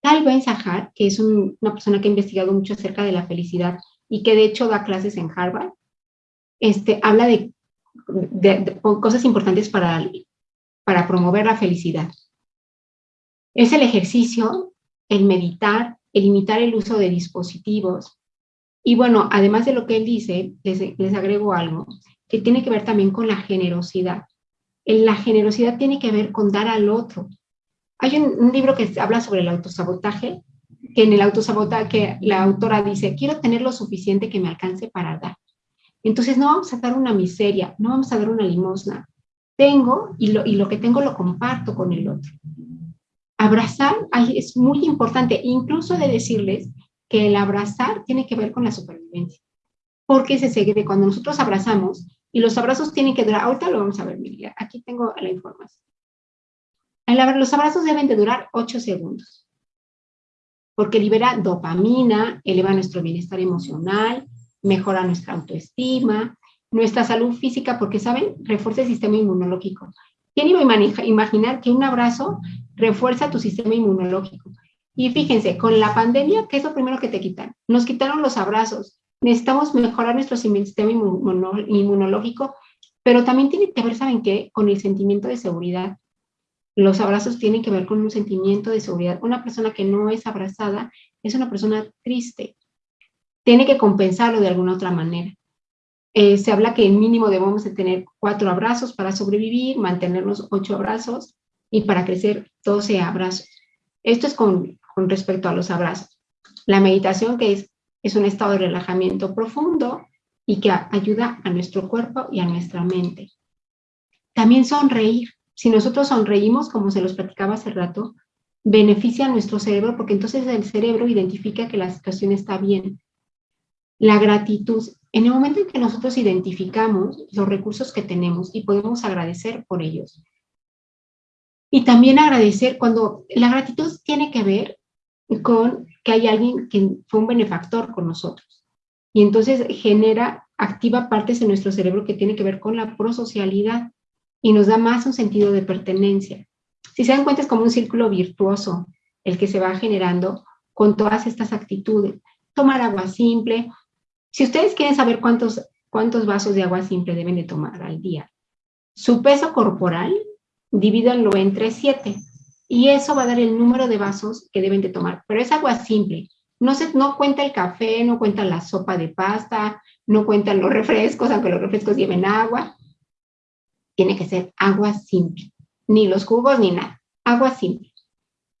Tal vez Sahar, que es una persona que ha investigado mucho acerca de la felicidad y que de hecho da clases en Harvard, este, habla de, de cosas importantes para, para promover la felicidad. Es el ejercicio, el meditar, el limitar el uso de dispositivos. Y bueno, además de lo que él dice, les, agrego algo que tiene que ver también con la generosidad. La generosidad tiene que ver con dar al otro. Hay un, libro que habla sobre el autosabotaje, que en el autosabotaje la autora dice, quiero tener lo suficiente que me alcance para dar. Entonces no vamos a dar una miseria, no vamos a dar una limosna. Tengo y lo, y lo que tengo lo comparto con el otro abrazar es muy importante, incluso de decirles que el abrazar tiene que ver con la supervivencia. Porque se sigue cuando nosotros abrazamos, y los abrazos tienen que durar, ahorita lo vamos a ver, Miriam, aquí tengo la información. Los abrazos deben de durar 8 segundos, porque libera dopamina, eleva nuestro bienestar emocional, mejora nuestra autoestima, nuestra salud física, porque, ¿saben? Refuerza el sistema inmunológico. ¿Quién iba a imaginar que un abrazo refuerza tu sistema inmunológico? Y fíjense, con la pandemia, ¿qué es lo primero que te quitan? Nos quitaron los abrazos. Necesitamos mejorar nuestro sistema inmunológico, pero también tiene que ver, ¿saben qué? Con el sentimiento de seguridad. Los abrazos tienen que ver con un sentimiento de seguridad. Una persona que no es abrazada es una persona triste. Tiene que compensarlo de alguna otra manera. Eh, se habla que el mínimo debemos de tener cuatro abrazos para sobrevivir, mantenernos ocho abrazos y para crecer doce abrazos. Esto es con, con respecto a los abrazos. La meditación, que es, es un estado de relajamiento profundo y que ayuda a nuestro cuerpo y a nuestra mente. También sonreír. Si nosotros sonreímos, como se los platicaba hace rato, beneficia a nuestro cerebro porque entonces el cerebro identifica que la situación está bien. La gratitud. En el momento en que nosotros identificamos los recursos que tenemos y podemos agradecer por ellos. Y también agradecer cuando la gratitud tiene que ver con que hay alguien que fue un benefactor con nosotros. Y entonces genera, activa partes en nuestro cerebro que tiene que ver con la prosocialidad y nos da más un sentido de pertenencia. Si se dan cuenta es como un círculo virtuoso el que se va generando con todas estas actitudes. Tomar agua simple, si ustedes quieren saber cuántos, cuántos vasos de agua simple deben de tomar al día, su peso corporal, divídanlo entre 7 y eso va a dar el número de vasos que deben de tomar. Pero es agua simple. No, se, no cuenta el café, no cuenta la sopa de pasta, no cuentan los refrescos, aunque los refrescos lleven agua. Tiene que ser agua simple. Ni los jugos ni nada. Agua simple.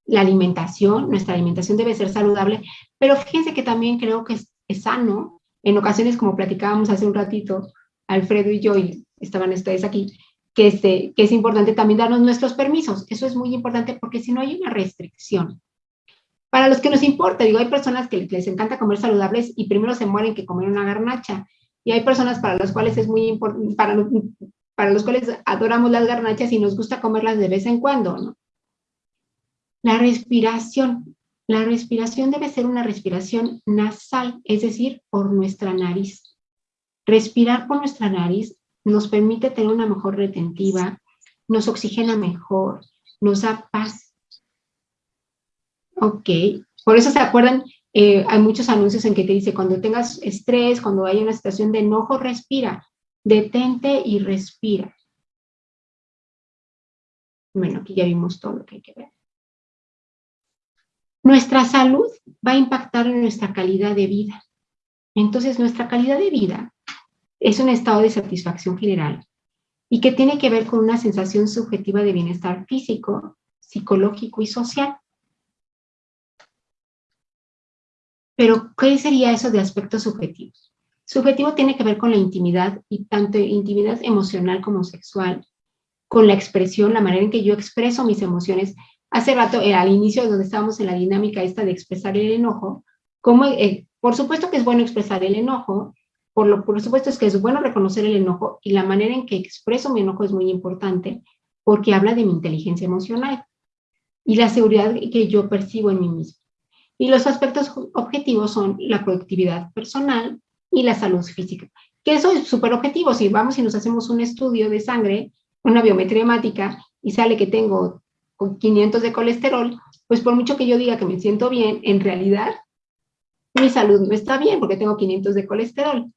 La alimentación, nuestra alimentación debe ser saludable, pero fíjense que también creo que es, es sano en ocasiones, como platicábamos hace un ratito, Alfredo y yo, y estaban ustedes aquí, que, este, que es importante también darnos nuestros permisos. Eso es muy importante porque si no hay una restricción. Para los que nos importa, digo, hay personas que les encanta comer saludables y primero se mueren que comer una garnacha. Y hay personas para las cuales es muy importante, para, para los cuales adoramos las garnachas y nos gusta comerlas de vez en cuando. La respiración. La respiración debe ser una respiración nasal, es decir, por nuestra nariz. Respirar por nuestra nariz nos permite tener una mejor retentiva, nos oxigena mejor, nos da paz. Ok, por eso se acuerdan, eh, hay muchos anuncios en que te dice, cuando tengas estrés, cuando hay una situación de enojo, respira, detente y respira. Bueno, aquí ya vimos todo lo que hay que ver. Nuestra salud va a impactar en nuestra calidad de vida. Entonces, nuestra calidad de vida es un estado de satisfacción general y que tiene que ver con una sensación subjetiva de bienestar físico, psicológico y social. Pero, ¿qué sería eso de aspectos subjetivos? Subjetivo tiene que ver con la intimidad, y tanto intimidad emocional como sexual, con la expresión, la manera en que yo expreso mis emociones hace rato, eh, al inicio donde estábamos en la dinámica esta de expresar el enojo, como, eh, por supuesto que es bueno expresar el enojo, por, lo, por supuesto es que es bueno reconocer el enojo y la manera en que expreso mi enojo es muy importante porque habla de mi inteligencia emocional y la seguridad que yo percibo en mí mismo. Y los aspectos objetivos son la productividad personal y la salud física, que eso es súper objetivo. Si vamos y nos hacemos un estudio de sangre, una biometría hemática, y sale que tengo con 500 de colesterol, pues por mucho que yo diga que me siento bien, en realidad mi salud no está bien porque tengo 500 de colesterol.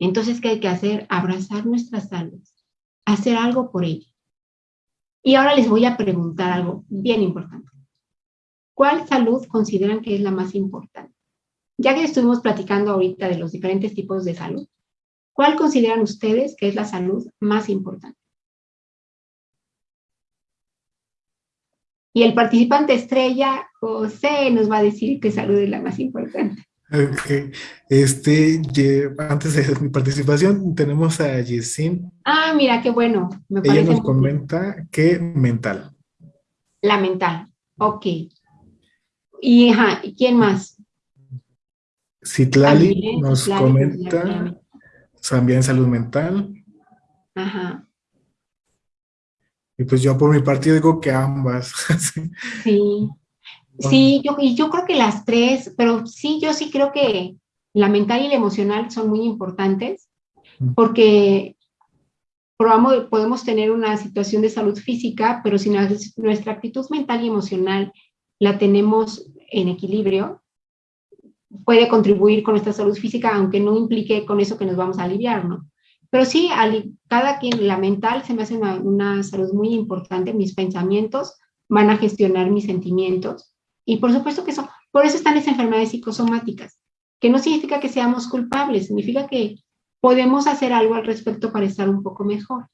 Entonces, ¿qué hay que hacer? Abrazar nuestra salud, hacer algo por ella. Y ahora les voy a preguntar algo bien importante. ¿Cuál salud consideran que es la más importante? Ya que estuvimos platicando ahorita de los diferentes tipos de salud, ¿cuál consideran ustedes que es la salud más importante? Y el participante estrella, José, nos va a decir qué salud es la más importante. Okay. Este, antes de mi participación, tenemos a Yesin. Ah, mira, qué bueno. Me Ella nos comenta que mental. La mental, ok. Y, ajá, ¿quién más? Citlali nos comenta también salud mental. Ajá. Y pues yo por mi parte digo que ambas. sí. Sí, yo, y yo creo que las tres, pero sí, yo sí creo que, la mental y la emocional son muy importantes porque probamos, podemos tener una situación de salud física, pero si nuestra actitud mental y emocional la tenemos en equilibrio, puede contribuir con nuestra salud física, aunque no implique con eso que nos vamos a aliviar, ¿no? Pero sí, cada quien, la mental se me hace una, una salud muy importante, mis pensamientos van a gestionar mis sentimientos, y por supuesto que eso, por eso están las enfermedades psicosomáticas, que no significa que seamos culpables, significa que podemos hacer algo al respecto para estar un poco mejor.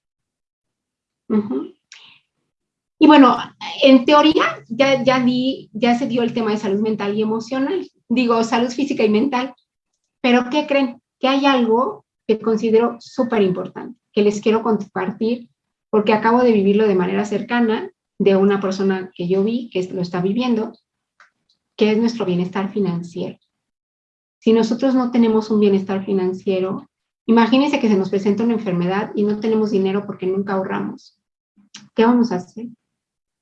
Y bueno, en teoría ya, ya, di, ya se dio el tema de salud mental y emocional, digo salud física y mental, pero ¿qué creen? Que hay algo que considero súper importante, que les quiero compartir porque acabo de vivirlo de manera cercana de una persona que yo vi que lo está viviendo, que es nuestro bienestar financiero. Si nosotros no tenemos un bienestar financiero, Imagínense que se nos presenta una enfermedad y no tenemos dinero porque nunca ahorramos. ¿Qué vamos a hacer?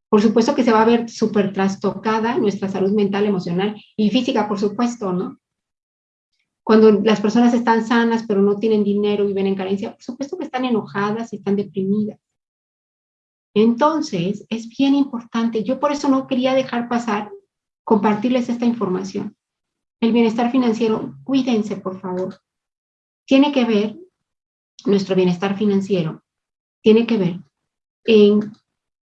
Por supuesto que se va a ver súper trastocada nuestra salud mental, emocional y física, por supuesto, ¿no? Cuando las personas están sanas pero no tienen dinero y viven en carencia, por supuesto que están enojadas y están deprimidas. Entonces, es bien importante. Yo por eso no quería dejar pasar compartirles esta información. El bienestar financiero, cuídense, por favor tiene que ver, nuestro bienestar financiero, tiene que ver en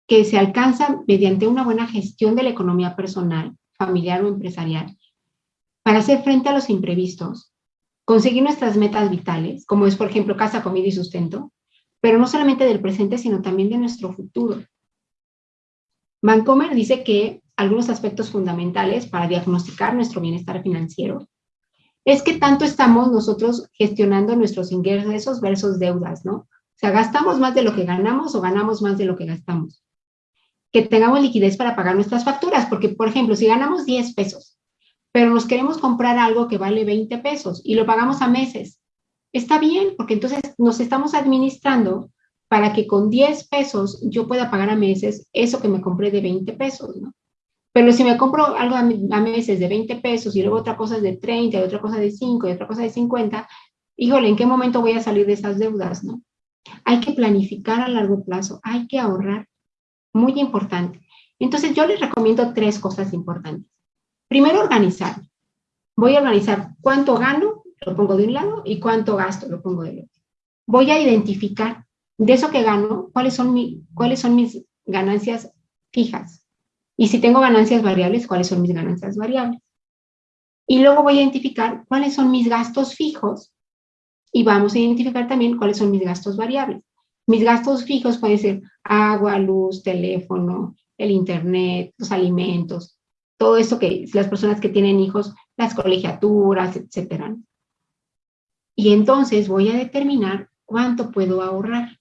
que se alcanza mediante una buena gestión de la economía personal, familiar o empresarial, para hacer frente a los imprevistos, conseguir nuestras metas vitales, como es, por ejemplo, casa, comida y sustento, pero no solamente del presente, sino también de nuestro futuro. Vancomer dice que algunos aspectos fundamentales para diagnosticar nuestro bienestar financiero es que tanto estamos nosotros gestionando nuestros ingresos versus deudas, ¿no? O sea, gastamos más de lo que ganamos o ganamos más de lo que gastamos. Que tengamos liquidez para pagar nuestras facturas, porque, por ejemplo, si ganamos 10 pesos, pero nos queremos comprar algo que vale 20 pesos y lo pagamos a meses, está bien, porque entonces nos estamos administrando para que con 10 pesos yo pueda pagar a meses eso que me compré de 20 pesos, ¿no? Pero si me compro algo a, meses de 20 pesos y luego otra cosa de 30 y otra cosa de 5 y otra cosa de 50, híjole, ¿en qué momento voy a salir de esas deudas, no? Hay que planificar a largo plazo, hay que ahorrar, muy importante. Entonces yo les recomiendo tres cosas importantes. Primero, organizar. Voy a organizar cuánto gano, lo pongo de un lado, y cuánto gasto, lo pongo del otro. Voy a identificar de eso que gano, cuáles son, mi, cuáles son mis ganancias fijas. Y si tengo ganancias variables, ¿cuáles son mis ganancias variables? Y luego voy a identificar cuáles son mis gastos fijos y vamos a identificar también cuáles son mis gastos variables. Mis gastos fijos pueden ser agua, luz, teléfono, el internet, los alimentos, todo esto que las personas que tienen hijos, las colegiaturas, etcétera. Y entonces voy a determinar cuánto puedo ahorrar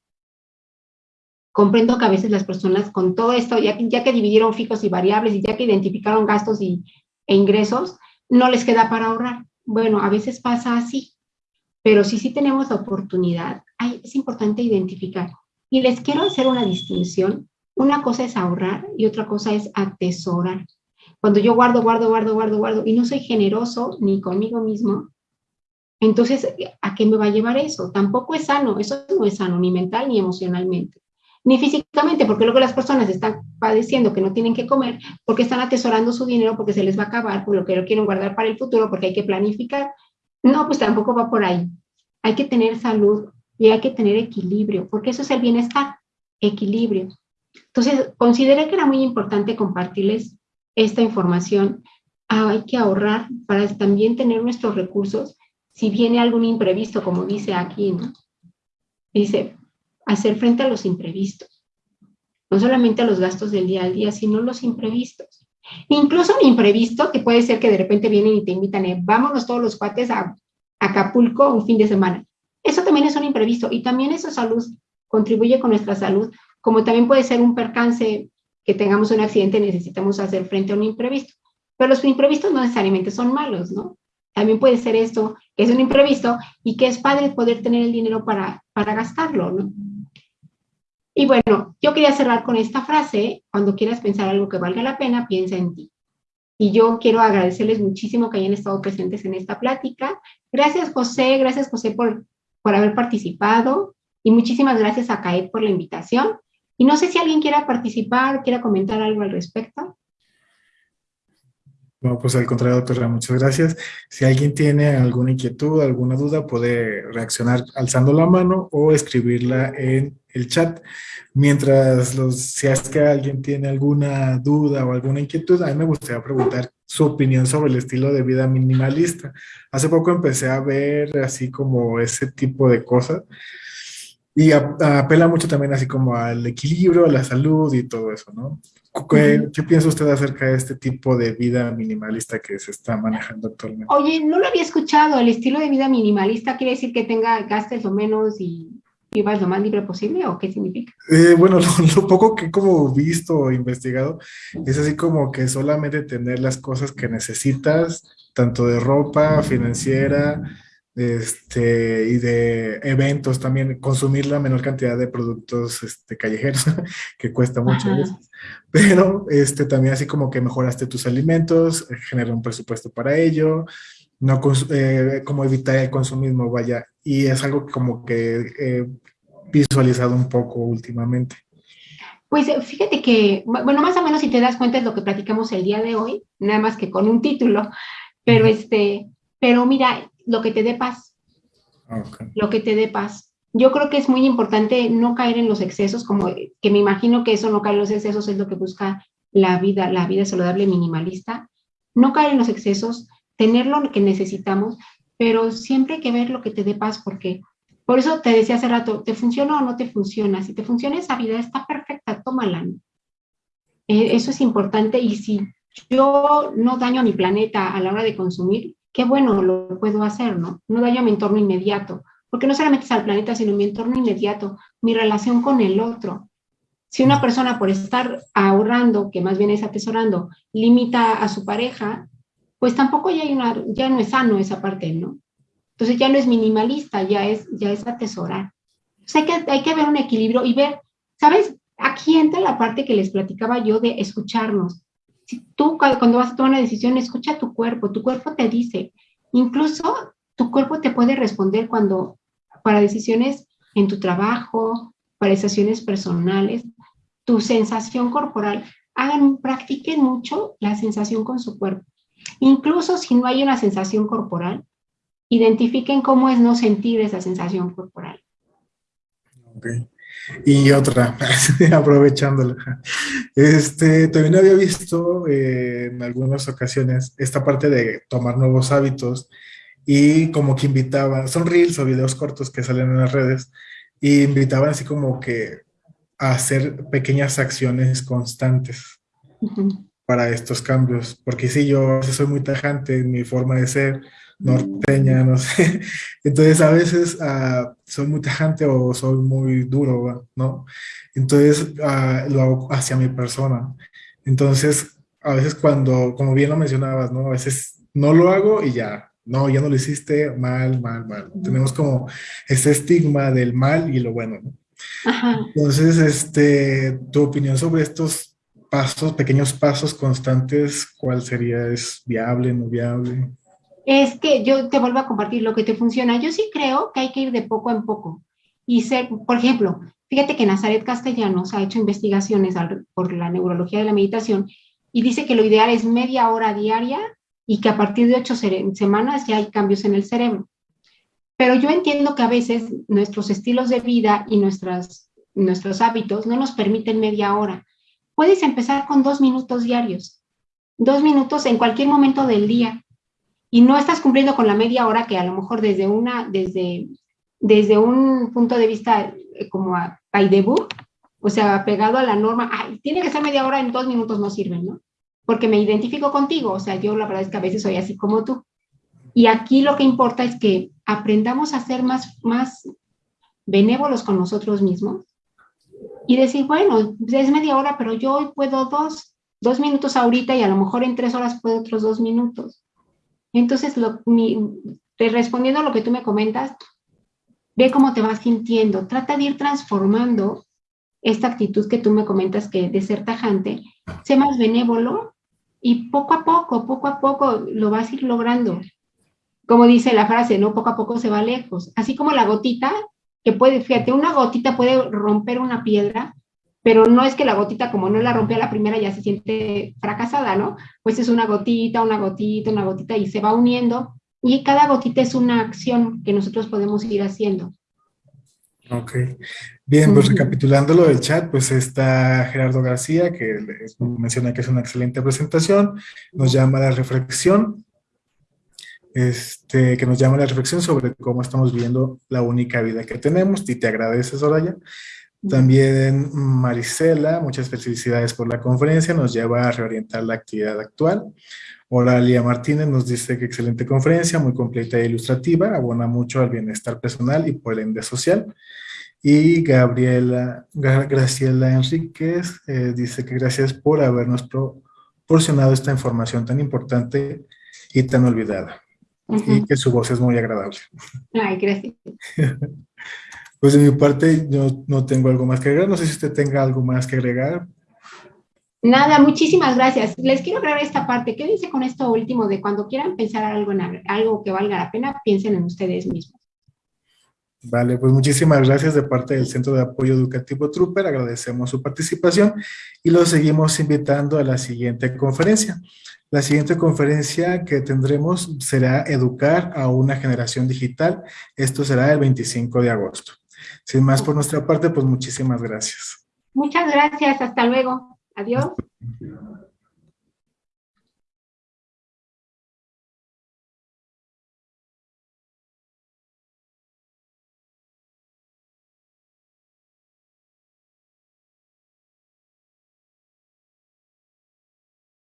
comprendo que a veces las personas con todo esto, ya, ya que dividieron fijos y variables y ya que identificaron gastos y, e ingresos, no les queda para ahorrar. Bueno, a veces pasa así, pero si sí tenemos la oportunidad, es importante identificar. Y les quiero hacer una distinción. Una cosa es ahorrar y otra cosa es atesorar. Cuando yo guardo, guardo, guardo, guardo, guardo y no soy generoso ni conmigo mismo, entonces, ¿a qué me va a llevar eso? Tampoco es sano, eso no es sano, ni mental ni emocionalmente ni físicamente, porque luego las personas están padeciendo que no tienen que comer, porque están atesorando su dinero, porque se les va a acabar, por lo que lo quieren guardar para el futuro, porque hay que planificar. No, pues tampoco va por ahí. Hay que tener salud y hay que tener equilibrio, porque eso es el bienestar, equilibrio. Entonces, consideré que era muy importante compartirles esta información. Ah, hay que ahorrar para también tener nuestros recursos si viene algún imprevisto, como dice aquí, ¿no? Dice, hacer frente a los imprevistos. No solamente a los gastos del día al día, sino los imprevistos. Incluso un imprevisto que puede ser que de repente vienen y te invitan, eh, vámonos todos los cuates a, Acapulco un fin de semana. Eso también es un imprevisto y también esa salud contribuye con nuestra salud, como también puede ser un percance que tengamos un accidente necesitamos hacer frente a un imprevisto. Pero los imprevistos no necesariamente son malos, ¿no? También puede ser esto, que es un imprevisto y que es padre poder tener el dinero para, para gastarlo, ¿no? Y bueno, yo quería cerrar con esta frase, cuando quieras pensar algo que valga la pena, piensa en ti. Y yo quiero agradecerles muchísimo que hayan estado presentes en esta plática. Gracias, José, gracias, José, por, por haber participado. Y muchísimas gracias a CAET por la invitación. Y no sé si alguien quiera participar, quiera comentar algo al respecto. Pues al contrario, doctora, muchas gracias. Si alguien tiene alguna inquietud, alguna duda, puede reaccionar alzando la mano o escribirla en el chat. Mientras los, si es que alguien tiene alguna duda o alguna inquietud, a mí me gustaría preguntar su opinión sobre el estilo de vida minimalista. Hace poco empecé a ver así como ese tipo de cosas y apela mucho también así como al equilibrio, a la salud y todo eso, ¿no? ¿Qué, piensa usted acerca de este tipo de vida minimalista que se está manejando actualmente? Oye, no lo había escuchado. ¿El estilo de vida minimalista quiere decir que tenga gastes lo menos y vivas lo más libre posible o qué significa? Eh, bueno, lo, poco que he como visto o investigado es así como que solamente tener las cosas que necesitas, tanto de ropa, financiera, este, y de eventos también, consumir la menor cantidad de productos este, callejeros, que cuesta mucho. Pero este, también así como que mejoraste tus alimentos, genera un presupuesto para ello, no eh, como evitar el consumismo, vaya. Y es algo como que he visualizado un poco últimamente. Pues eh, fíjate que, bueno, más o menos si te das cuenta es lo que platicamos el día de hoy, nada más que con un título, pero este, pero mira, lo que te dé paz. Lo que te dé paz. Yo creo que es muy importante no caer en los excesos, como que me imagino que eso no caer en los excesos es lo que busca la vida, la vida saludable minimalista. No caer en los excesos, tener lo que necesitamos, pero siempre hay que ver lo que te dé paz, porque por eso te decía hace rato, ¿te funciona o no te funciona? Si te funciona esa vida, está perfecta, tómala. Eh, eso es importante y si yo no daño a mi planeta a la hora de consumir, qué bueno lo puedo hacer, ¿no? No daño mi entorno inmediato, porque no solamente es al planeta, sino mi entorno inmediato, mi relación con el otro. Si una persona por estar ahorrando, que más bien es atesorando, limita a su pareja, pues tampoco ya, hay una, ya no es sano esa parte, ¿no? Entonces ya no es minimalista, ya es, ya es atesorar. hay, que, hay que ver un equilibrio y ver, ¿sabes? Aquí entra la parte que les platicaba yo de escucharnos si tú cuando vas a tomar una decisión, escucha tu cuerpo, tu cuerpo te dice, incluso tu cuerpo te puede responder cuando, para decisiones en tu trabajo, para decisiones personales, tu sensación corporal, hagan, practiquen mucho la sensación con su cuerpo. Incluso si no hay una sensación corporal, identifiquen cómo es no sentir esa sensación corporal. Okay. Y otra, aprovechándola. Este, también había visto eh, en algunas ocasiones esta parte de tomar nuevos hábitos y como que invitaban, son reels o videos cortos que salen en las redes, y invitaban así como que a hacer pequeñas acciones constantes para estos cambios. Porque sí, yo soy muy tajante en mi forma de ser, norteña, no sé. Entonces a veces uh, soy muy tajante o soy muy duro, ¿no? Entonces uh, lo hago hacia mi persona. Entonces a veces cuando, como bien lo mencionabas, ¿no? A veces no lo hago y ya, no, ya no lo hiciste, mal, mal, mal. Tenemos como ese estigma del mal y lo bueno, ¿no? Entonces, este, tu opinión sobre estos pasos, pequeños pasos constantes, ¿cuál sería? ¿Es viable, no viable? Es que yo te vuelvo a compartir lo que te funciona. Yo sí creo que hay que ir de poco en poco. Y ser, por ejemplo, fíjate que Nazaret Castellanos ha hecho investigaciones por la neurología de la meditación y dice que lo ideal es media hora diaria y que a partir de ocho semanas ya hay cambios en el cerebro. Pero yo entiendo que a veces nuestros estilos de vida y nuestras, nuestros hábitos no nos permiten media hora. Puedes empezar con dos minutos diarios, dos minutos en cualquier momento del día y no estás cumpliendo con la media hora que a lo mejor desde una, desde, desde un punto de vista eh, como a, debut, o sea, pegado a la norma, tiene que ser media hora, en dos minutos no sirven, ¿no? Porque me identifico contigo, o sea, yo la verdad es que a veces soy así como tú. Y aquí lo que importa es que aprendamos a ser más, más benévolos con nosotros mismos y decir, bueno, es media hora, pero yo hoy puedo dos, dos minutos ahorita y a lo mejor en tres horas puedo otros dos minutos. Entonces, lo, respondiendo a lo que tú me comentas, ve cómo te vas sintiendo. Trata de ir transformando esta actitud que tú me comentas que de ser tajante, sé más benévolo y poco a poco, poco a poco lo vas a ir logrando. Como dice la frase, ¿no? Poco a poco se va lejos. Así como la gotita, que puede, fíjate, una gotita puede romper una piedra, pero no es que la gotita, como no la rompió a la primera, ya se siente fracasada, ¿no? Pues es una gotita, una gotita, una gotita y se va uniendo y cada gotita es una acción que nosotros podemos ir haciendo. Ok. Bien, pues recapitulando lo del chat, pues está Gerardo García, que menciona que es una excelente presentación, nos llama a la reflexión, este, que nos llama a la reflexión sobre cómo estamos viviendo la única vida que tenemos, y te agradece, Soraya. También Marisela, muchas felicidades por la conferencia, nos lleva a reorientar la actividad actual. Oralia Martínez nos dice que excelente conferencia, muy completa e ilustrativa, abona mucho al bienestar personal y por ende social. Y Gabriela, Graciela Enríquez eh, dice que gracias por habernos proporcionado esta información tan importante y tan olvidada. Y que su voz es muy agradable. Ay, gracias. pues de mi parte yo no tengo algo más que agregar. No sé si usted tenga algo más que agregar. Nada, muchísimas gracias. Les quiero aclarar esta parte. Quédense con esto último de cuando quieran pensar algo en algo que valga la pena, piensen en ustedes mismos. Vale, pues muchísimas gracias de parte del Centro de Apoyo Educativo Trooper. Agradecemos su participación y los seguimos invitando a la siguiente conferencia. La siguiente conferencia que tendremos será Educar a una generación digital. Esto será el 25 de agosto. Sin más por nuestra parte, pues muchísimas gracias. Muchas gracias. Hasta luego. Adiós.